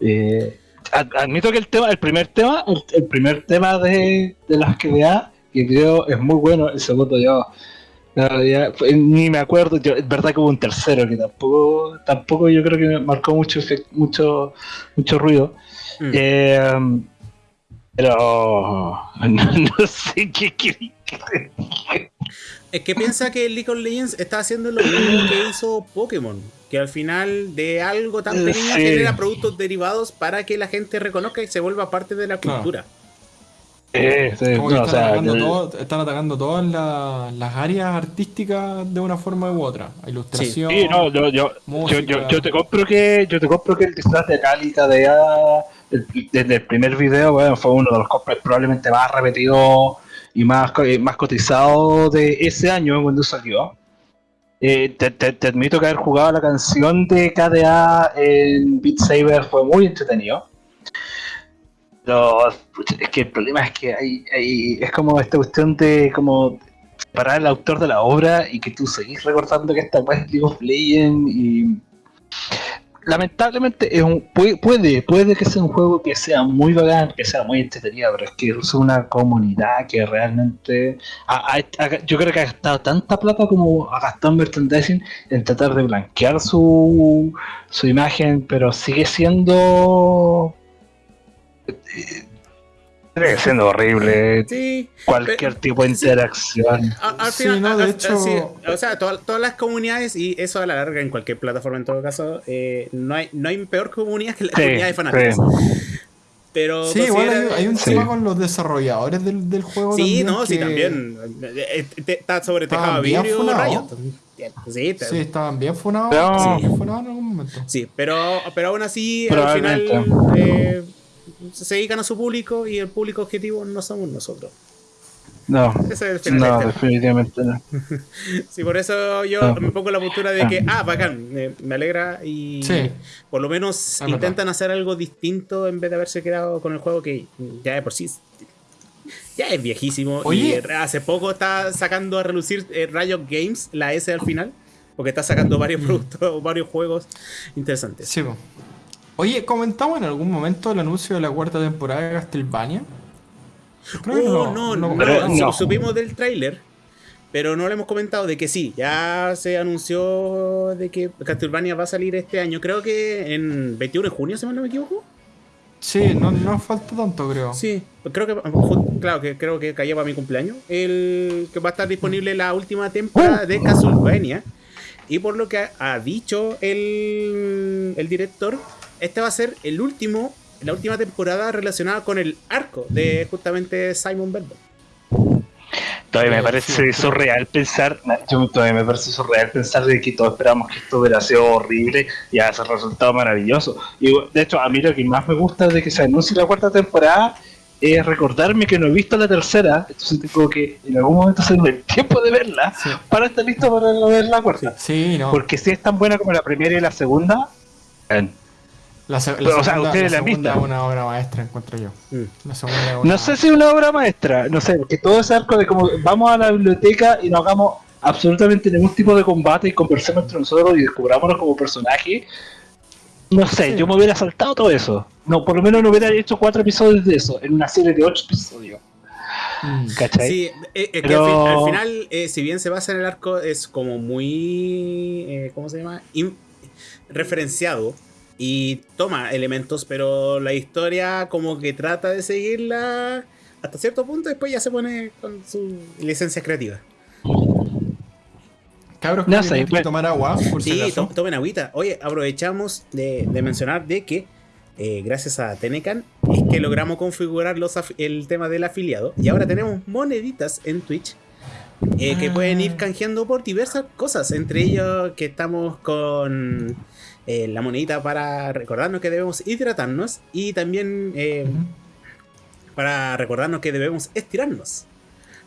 Eh, ad- admito que el tema, el primer tema, el, el primer tema de, de las que vea, que creo es muy bueno, el segundo yo no, ya, fue- ni me acuerdo, yo, es verdad que hubo un tercero que tampoco, tampoco yo creo que me marcó mucho mucho, mucho ruido. Mm. Eh, pero no, no sé qué qué- Es que piensa que League of Legends está haciendo lo mismo que hizo Pokémon. Que al final de algo tan Eh, pequeño sí. genera productos derivados para que la gente reconozca y se vuelva parte de la cultura. Eh, sí, Como que no, o están, sea, atacando el- todo- están atacando todas la- las áreas artísticas de una forma u otra. Ilustración. Sí, no, yo, yo, yo, yo, yo te compro que yo te compro que el disfraz de Calita de desde el primer video bueno, fue uno de los cosplays probablemente más repetidos y más, eh, más cotizados de ese año cuando salió. Eh, te, te- te admito que haber jugado la canción de KDA en Beat Saber fue muy entretenido. Pero es que el problema es que hay, hay- es como esta cuestión de como separar al autor de la obra y que tú seguís recordando que esta es League of Legends y lamentablemente es un, puede, puede que sea un juego que sea muy bacán, que sea muy entretenido, pero es que es una comunidad que realmente yo creo que ha gastado tanta plata como ha gastado en merchandising en tratar de blanquear su, su imagen, pero sigue siendo eh, sigue siendo horrible Sí. cualquier tipo de interacción. Al Sí, final, no, de a- hecho- sí, o sea, toda- todas las comunidades, y eso a la larga en cualquier plataforma en todo caso, eh, no, hay, no hay peor comunidad que la Sí, comunidad de fanáticos. Pero Sí, igual hay, un Sí. tema con los desarrolladores del, del juego. Sí, no, sí, también. Eh, eh, Está sobre tejado vidrio. Riot. Sí, Sí, estaban bien funados. Sí. bien funados en algún momento. Sí, pero, pero aún así, al final eh, se dedican a su público y el público objetivo no somos nosotros. No, Ese es el no, este. definitivamente no. Sí, por eso yo Ah. me pongo en la postura de que, ah, bacán, me, me alegra y Sí. por lo menos Es intentan hacer algo distinto en vez de haberse quedado con el juego que ya de por sí ya es viejísimo. Oye. Y hace poco está sacando a relucir eh, Riot Games, la S al final, porque está sacando varios Mm. productos, varios juegos interesantes. Sí, po. Oye, ¿comentamos en algún momento el anuncio de la cuarta temporada de Castlevania? Creo que Oh, no, no, su- no. supimos del tráiler, pero no le hemos comentado de que sí, ya se anunció de que Castlevania va a salir este año, creo que en 21 de junio, si mal no me equivoco. Sí, no, no falta tanto, creo. Sí, creo que, claro, que creo que cayó para mi cumpleaños, el que va a estar disponible la última temporada de Castlevania. Y por lo que ha, ha dicho el, el director, este va a ser el último, la última temporada relacionada con el arco de justamente Simon Belmont. Todavía me Sí, parece surreal pensar, yo todavía me parece surreal pensar de que todos esperamos que esto hubiera sido horrible y hace resultado maravilloso. Y de hecho, a mí lo que más me gusta de que se anuncie la cuarta temporada es recordarme que no he visto la tercera, entonces tengo que en algún momento hacerme el tiempo de verla Sí. para estar listo para ver la cuarta. Sí, no. Porque si es tan buena como la primera y la segunda, eh, La, se- la Pero, o sea, ustedes la la han segunda visto. es una obra maestra, encuentro yo. Mm. La segunda es una- No sé si es una obra maestra, no sé, porque todo ese arco de como vamos a la biblioteca y no hagamos absolutamente ningún tipo de combate y conversemos entre nosotros y descubrámonos como personaje. No sé, Sí. yo me hubiera saltado todo eso. No, por lo menos no hubiera hecho cuatro episodios de eso, en una serie de ocho episodios. Mm. ¿Cachai? Sí, eh, eh, que Pero- al, fin- al final, eh, si bien se basa en el arco, es como muy. eh, ¿Cómo se llama? In- referenciado y toma elementos, pero la historia, como que trata de seguirla hasta cierto punto, después ya se pone con su licencia creativa. Cabros, No sé, bueno. tomar agua, por Sí, to- tomen agüita. Oye, aprovechamos de, de mencionar de que eh, gracias a Tenecan es que logramos configurar los el tema del afiliado y ahora tenemos moneditas en Twitch eh, que Ah. pueden ir canjeando por diversas cosas, entre ellos que estamos con eh, la monedita para recordarnos que debemos hidratarnos y también eh, para recordarnos que debemos estirarnos.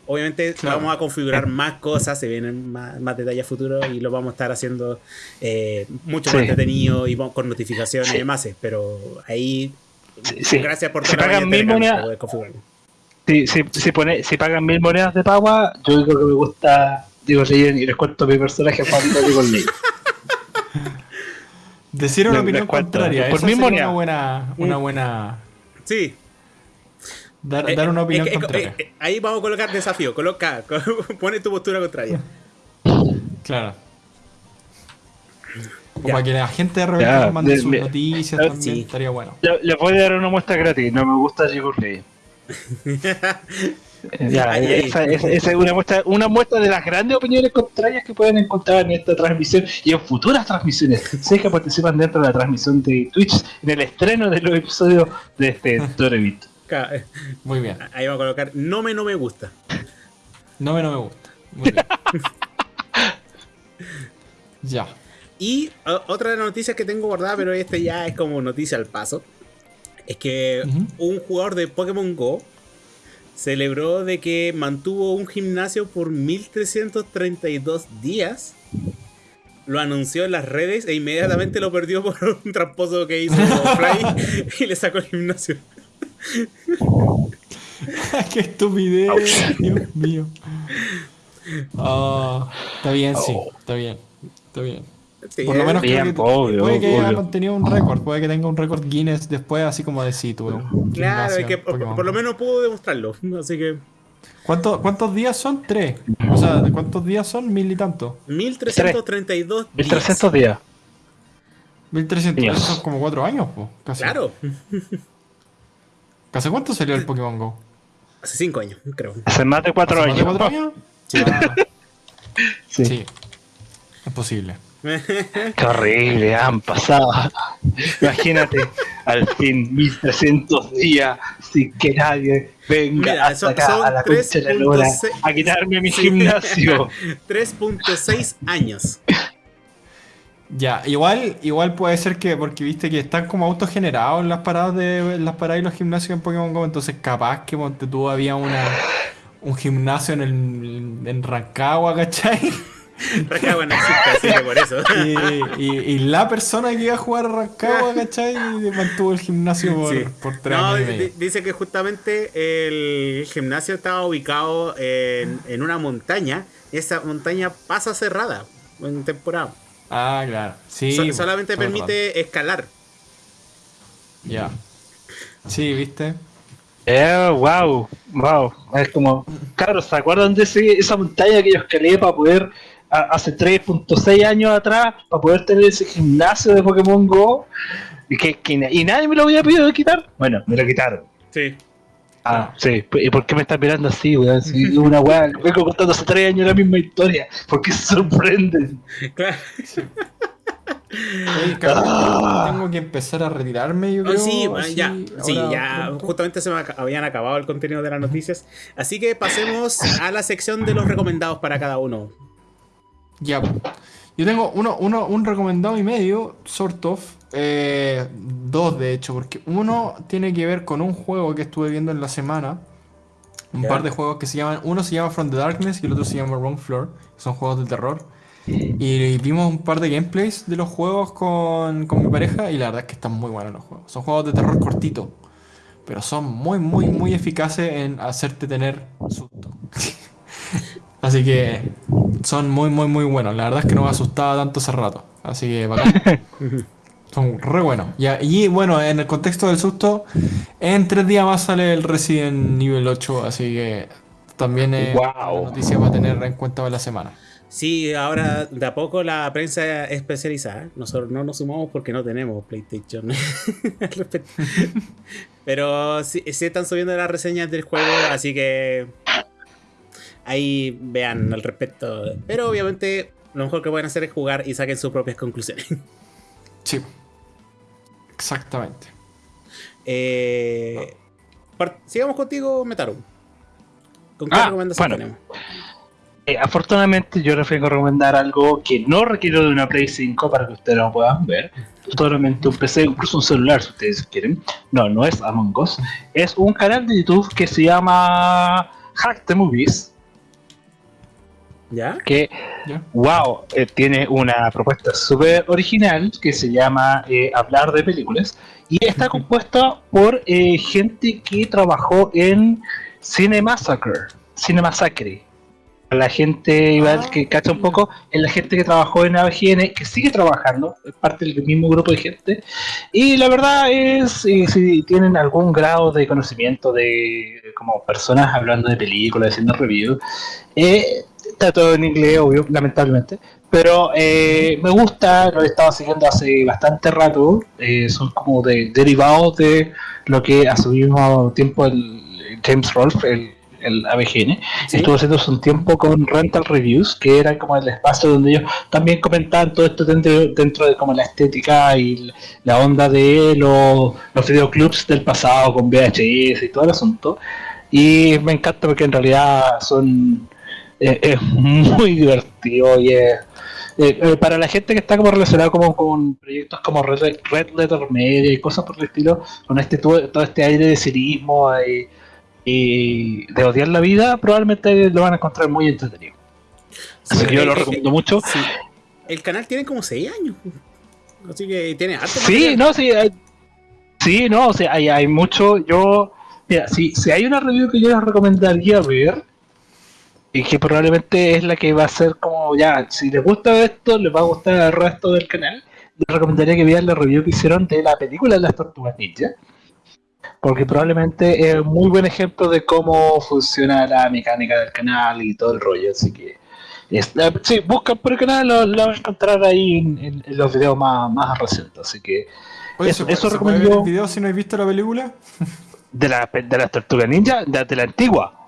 Obviamente Claro. vamos a configurar más cosas, se vienen más, más detalles futuros y lo vamos a estar haciendo eh, mucho Sí. más entretenido y con notificaciones Sí. y demás. pero ahí, Sí, gracias por Si pagan mil monedas- para poder configurarlo. Si, si, si, pone, si pagan mil monedas de pagua, yo digo que me gusta Legend y les cuento mi personaje de Diego Legend. Decir una opinión contraria. Por mi sería una buena, una Mm. buena. Sí. Dar, Eh, dar una eh, opinión eh, eh, contraria. eh, ahí vamos a colocar desafío. Coloca, pone tu postura contraria. Claro. Como Ya. para que la gente de Ya, repente mande de- sus noticias también. sí. Estaría bueno. Le- Les voy a dar una muestra gratis, no me gusta Legend. Ya, Ahí, ahí. esa, es una muestra, una muestra de las grandes opiniones contrarias que pueden encontrar en esta transmisión y en futuras transmisiones. Sé que participan dentro de la transmisión de Twitch en el estreno de los episodios de este Torevit. Eh, Muy bien. Ahí vamos a colocar no me no me gusta. No me, no me gusta. Muy bien. ya. Y o- otra de las noticias que tengo guardada, pero este ya es como noticia al paso, es que un jugador de Pokémon Go celebró de que mantuvo un gimnasio por 1332 días. Lo anunció en las redes e inmediatamente lo perdió por un tramposo que hizo Fly y le sacó el gimnasio. Qué estupidez. Dios mío. Ah, está bien, sí. Está bien. Está bien. Sí, Por lo menos creo Bien, que obvio, puede que haya mantenido un récord. Puede que tenga un récord Guinness después, así como de sí, tuve Claro, es que por, lo menos pudo demostrarlo. Así que ¿Cuánto- ¿Cuántos días son? Tres. O sea, ¿cuántos días son? Mil y tanto. 1332 días. 1300 días. 1300 Dios. son como cuatro años, pues. Casi. Claro, ¿Hace cuánto salió el Pokémon Go? hace 5 años, creo. Hace más de 4 ¿Hace más de años. cuatro años? Sí. Ah, Sí. sí. Es posible. Qué horrible, han pasado. Imagínate, al fin 1300 días sin que nadie venga Mira, hasta son- acá son a la concha de la lora 3.6 a quitarme mi Sí. gimnasio. 3.6 años. Ya, igual, igual puede ser que, porque viste que están como autogenerados las paradas de las paradas y los gimnasios en Pokémon Go, entonces capaz que ponte tú había una un gimnasio en, el, en Rancagua, ¿cachai? Rancagua no existe, así que por eso. Y, y- y la persona que iba a jugar a Rancagua, ¿cachai? mantuvo el gimnasio por, Sí. por tres No, años dice que justamente el gimnasio estaba ubicado en, en una montaña. y Esa montaña pasa cerrada en temporada. Ah, claro. Sí. So- pues, solamente permite escalar. Ya. Sí, ¿viste? Eh, wow, wow. Es como, claro, ¿se acuerdan de ese- esa montaña que yo escalé para poder, hace 3.6 años atrás, para poder tener ese gimnasio de Pokémon Go? Y, que, y nadie me lo había pedido quitar. Bueno, me lo quitaron. Sí. Ah, sí. ¿Y por qué me estás mirando así, weón? Si una weá, vengo contando hace 3 años la misma historia. ¿Por qué se sorprenden? Claro. Oye, cabrón, Ah. tengo que empezar a retirarme, yo Oh, creo. sí, bueno, así, ya, sí, ahora ya pronto. justamente se me habían acabado el contenido de las noticias. Así que pasemos a la sección de los recomendados para cada uno. Ya. Yo tengo uno, uno, un recomendado y medio, sort of. eh, dos, de hecho, porque uno tiene que ver con un juego que estuve viendo en la semana. Un par de juegos que se llaman. Uno se llama From the Darkness y el otro se llama Wrong Floor. Son juegos de terror. Y vimos un par de gameplays de los juegos con, con mi pareja. Y la verdad es que están muy buenos los juegos. Son juegos de terror cortitos. Pero son muy, muy, muy eficaces en hacerte tener susto. Así que son muy, muy, muy buenos. La verdad es que no me asustaba tanto hace rato. Así que bacán. Son re buenos. Y bueno, en el contexto del susto, en tres días más sale el Resident Nivel 8. Así que también es Guau. una noticia para tener en cuenta para la semana. Sí, ahora de a poco la prensa especializada. Nosotros no nos sumamos porque no tenemos PlayStation al respecto. Pero sí, se están subiendo las reseñas del juego, así que ahí vean al respecto. Pero obviamente lo mejor que pueden hacer es jugar y saquen sus propias conclusiones. Sí. Exactamente. Eh, sigamos contigo, Metaru. ¿Con qué Ah, recomendación bueno. tenemos? Eh, afortunadamente yo les vengo a recomendar algo que no requiere de una Play 5 para que ustedes lo puedan ver. Solamente un PC, incluso un celular si ustedes quieren. No, no es Among Us. Es un canal de YouTube que se llama Hack the Movies. ¿Ya? Que, ¿Ya? wow, eh, tiene una propuesta súper original que se llama eh, Hablar de Películas. Y está compuesta por eh, gente que trabajó en Cine Massacre. Cine Massacre. La gente igual Ah. que cacha un poco es la gente que trabajó en ABGN, que sigue trabajando, es parte del mismo grupo de gente. Y la verdad es, eh, si tienen algún grado de conocimiento de como personas hablando de películas, haciendo reviews, eh, está todo en inglés, obvio, lamentablemente. Pero eh, me gusta, lo he estado siguiendo hace bastante rato. eh, son como de derivados de lo que a su mismo tiempo el James Rolfe, el, el ABGN, Sí. estuvo haciendo hace un tiempo con Rental Reviews, que era como el espacio donde ellos también comentaban todo esto dentro, dentro de como la estética y la onda de los, los videoclubs del pasado con VHS y todo el asunto. Y me encanta porque en realidad son eh, es muy divertido y es eh, eh, para la gente que está como relacionada como con proyectos como Red, Red Letter Media y cosas por el estilo, con este todo, todo este aire de cinismo y, y de odiar la vida, probablemente lo van a encontrar muy entretenido. Así Sí, que yo lo recomiendo mucho. Sí. El canal tiene como 6 años. Así que tiene harto Sí, material. no, sí, hay- sí, no, o sea, hay, hay mucho. Yo, mira, si, si hay una review que yo les recomendaría ver, y que probablemente es la que va a ser como ya, si les gusta esto, les va a gustar el resto del canal, les recomendaría que vean la review que hicieron de la película de las tortugas ninja. Porque probablemente es un muy buen ejemplo de cómo funciona la mecánica del canal y todo el rollo. Así que, es- eh, sí, buscan por el canal, lo, lo van a encontrar ahí en, en- en los videos más, más recientes. Así que, Oye, Eso- ¿se, puede- eso puede ver recomiendo- el video si no habéis visto la película? de la, de las tortugas ninja, de, de la antigua.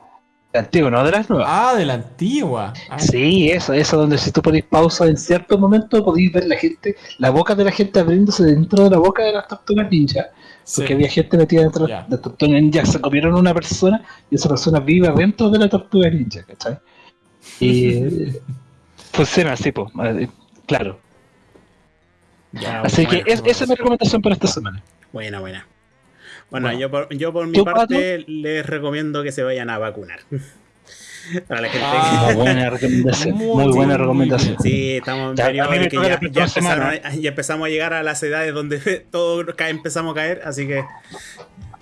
La antigua, no de las nuevas. Ah, de la antigua. Ah, Sí, eso, eso donde si tú ponéis pausa en cierto momento podéis ver la gente, la boca de la gente abriéndose dentro de la boca de las tortugas ninja. sí. Porque había gente metida dentro de las tortugas ninja, se comieron una persona y esa persona vive dentro de la tortuga ninja, ¿cachai? Y funciona así, pues, claro. Ya, Así bueno, que es- esa es mi recomendación para esta semana. Buena, buena. Bueno, Bueno. yo por, yo por mi ¿Tú, parte les recomiendo que se vayan a vacunar. Para la gente Ah, Muy buena recomendación. Muy Muy, buena recomendación. Sí, estamos en periodo que ya, ya empezaron a- ya empezamos a llegar a las edades donde todos empezamos a caer, así que.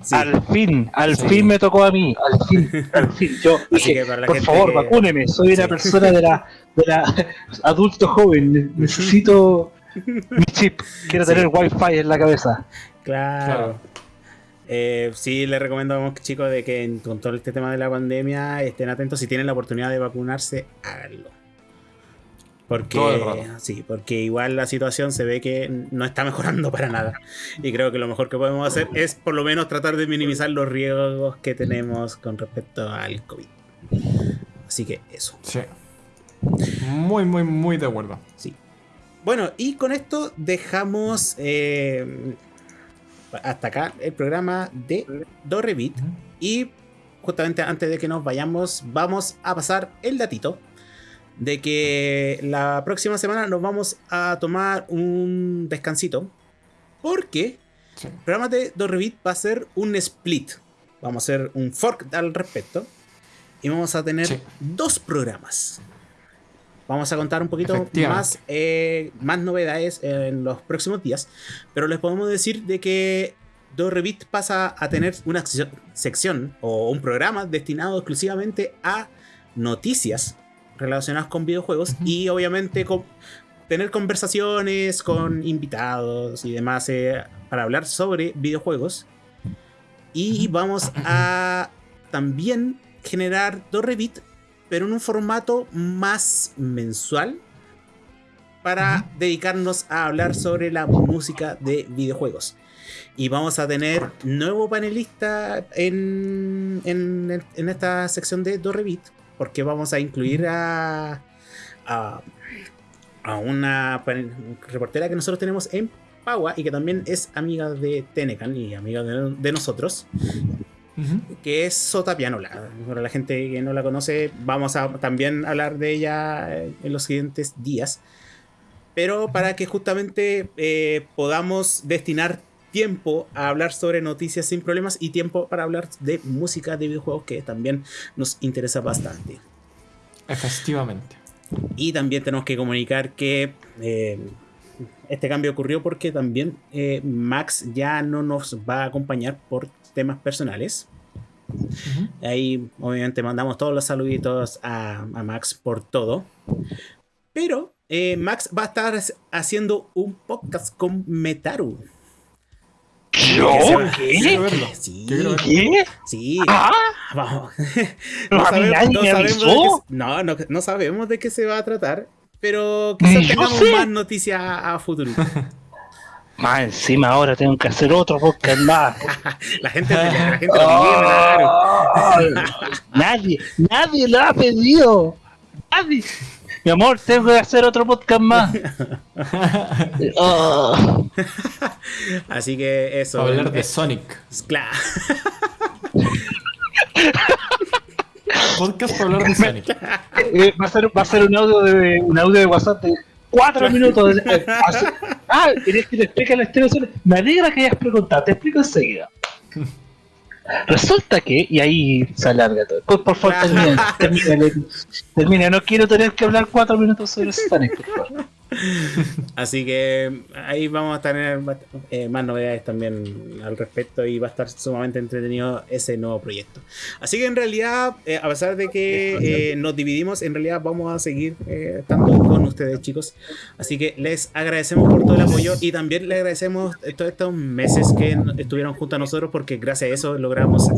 sí. Al fin, al Sí. fin me tocó a mí, al fin, al fin. Yo dije, que para la por gente favor, que- vacúneme, soy una Sí. persona de la, de la adulto joven, ne- necesito mi chip, quiero Sí. tener wifi en la cabeza. Claro. Claro. Eh, sí, les recomendamos, chicos, de que en- con todo este tema de la pandemia estén atentos. Si tienen la oportunidad de vacunarse, háganlo. Porque, sí, porque igual la situación se ve que no está mejorando para nada. Y creo que lo mejor que podemos hacer es por lo menos tratar de minimizar los riesgos que tenemos con respecto al COVID. Así que eso. Sí. Muy, muy, muy de acuerdo. Sí. Bueno, y con esto dejamos eh, hasta acá el programa de Dorrevit. Y justamente antes de que nos vayamos, vamos a pasar el datito de que la próxima semana nos vamos a tomar un descansito. Porque Sí. el programa de Dorrevit va a ser un split. Vamos a hacer un fork al respecto. Y vamos a tener Sí. dos programas. Vamos a contar un poquito más, eh, más novedades en los próximos días. Pero les podemos decir de que Dorrevit pasa a tener una sección- o un programa destinado exclusivamente a noticias relacionadas con videojuegos y obviamente con tener conversaciones con invitados y demás eh, para hablar sobre videojuegos. Y vamos a también generar Dorrevit, pero en un formato más mensual para dedicarnos a hablar sobre la música de videojuegos. Y vamos a tener nuevo panelista en, en, en esta sección de Dorrevit, porque vamos a incluir a, a, a una reportera que nosotros tenemos en Pagua y que también es amiga de Tenecan y amiga de, de nosotros, Que es Sota Pianola. Para la gente que no la conoce, vamos a también hablar de ella eh, en los siguientes días. Pero para que justamente eh, podamos destinar tiempo a hablar sobre noticias sin problemas y tiempo para hablar de música de videojuegos que también nos interesa bastante. Efectivamente. Y también tenemos que comunicar que eh, este cambio ocurrió porque también eh, Max ya no nos va a acompañar por temas personales. Ujú. Ahí obviamente mandamos todos los saluditos a, a Max por todo. Pero eh, Max va a estar haciendo un podcast con Metaru. ¿Yo? Verlo. Sí, verlo. ¿Qué? sí. ¿Ah? Vamos. Sabemos qué- no, no, no sabemos de qué se va a tratar. Pero quizás tengamos sé. más noticias a, a futuro. Más encima ahora tengo que hacer otro podcast más. La gente, la gente lo pide, claro. Ay, nadie, nadie lo ha pedido. Nadie. Mi amor, tengo que hacer otro podcast más. Ah. Así que eso. Hablar de eh, Sonic. Claro. Podcast para hablar de Sonic. Eh, va, a ser, va a ser un audio de un audio de WhatsApp de cuatro minutos. de- eh, así- ah, ¿querés que te explique la historia? Me alegra que hayas preguntado, te explico enseguida. Resulta que, y ahí se alarga todo. Por, por favor, termina, termina, termina. No quiero tener que hablar cuatro minutos sobre Sonic, por favor. Así que ahí vamos a tener eh, más novedades también al respecto y va a estar sumamente entretenido ese nuevo proyecto. Así que en realidad, eh, a pesar de que eh, nos dividimos, en realidad vamos a seguir estando con ustedes chicos. Así que les agradecemos por todo el apoyo y también les agradecemos todos estos meses que estuvieron junto a nosotros porque gracias a eso logramos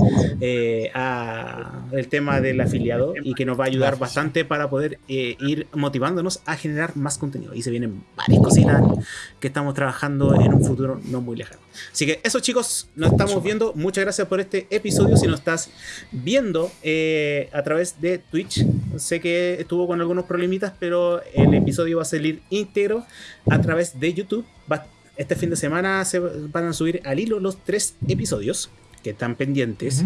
a el tema del afiliado y que nos va a ayudar bastante para poder ir motivándonos a generar más contenido. Y se vienen varias cositas que estamos trabajando en un futuro no muy lejano. Así que eso chicos, nos estamos viendo. Muchas gracias por este episodio. Si nos estás viendo eh, a través de Twitch, sé que estuvo con algunos problemitas, pero el episodio va a salir íntegro a través de YouTube. Va- este fin de semana se van a subir al hilo los tres episodios que están pendientes.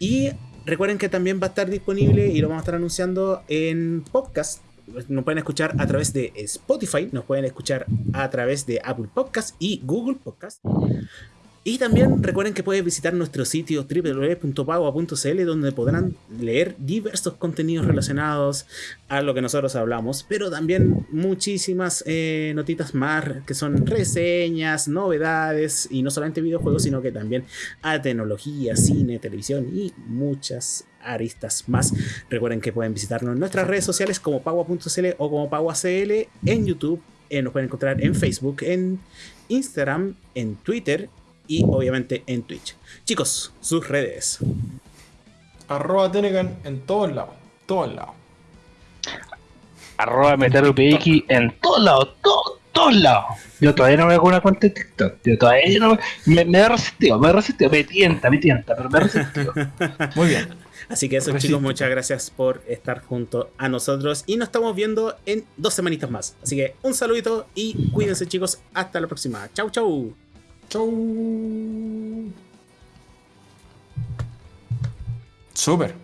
Y recuerden que también va a estar disponible y lo vamos a estar anunciando en podcast. Nos pueden escuchar a través de Spotify, nos pueden escuchar a través de Apple Podcast y Google Podcast. Y también recuerden que pueden visitar nuestro sitio www.pagua.cl donde podrán leer diversos contenidos relacionados a lo que nosotros hablamos, pero también muchísimas eh, notitas más que son reseñas, novedades y no solamente videojuegos, sino que también a tecnología, cine, televisión y muchas aristas más. Recuerden que pueden visitarnos en nuestras redes sociales como pagua.cl o como paguacl en YouTube. eh, nos pueden encontrar en Facebook, en Instagram, en Twitter y obviamente en Twitch. Chicos, sus redes. Arroba Tenecan en todos lados. Todos lados. Arroba MeteroPX en todos lados, todos, todos lados. Yo todavía no me hago una cuenta de TikTok. Yo todavía no me. Me, me he resistido, me he resistido, me tienta, me tienta, pero me he resistido. Muy bien. Así que eso Resiste. chicos, muchas gracias por estar junto a nosotros y nos estamos viendo en dos semanitas más. Así que un saludito y cuídense chicos, hasta la próxima. Chau chau. Chau. Super.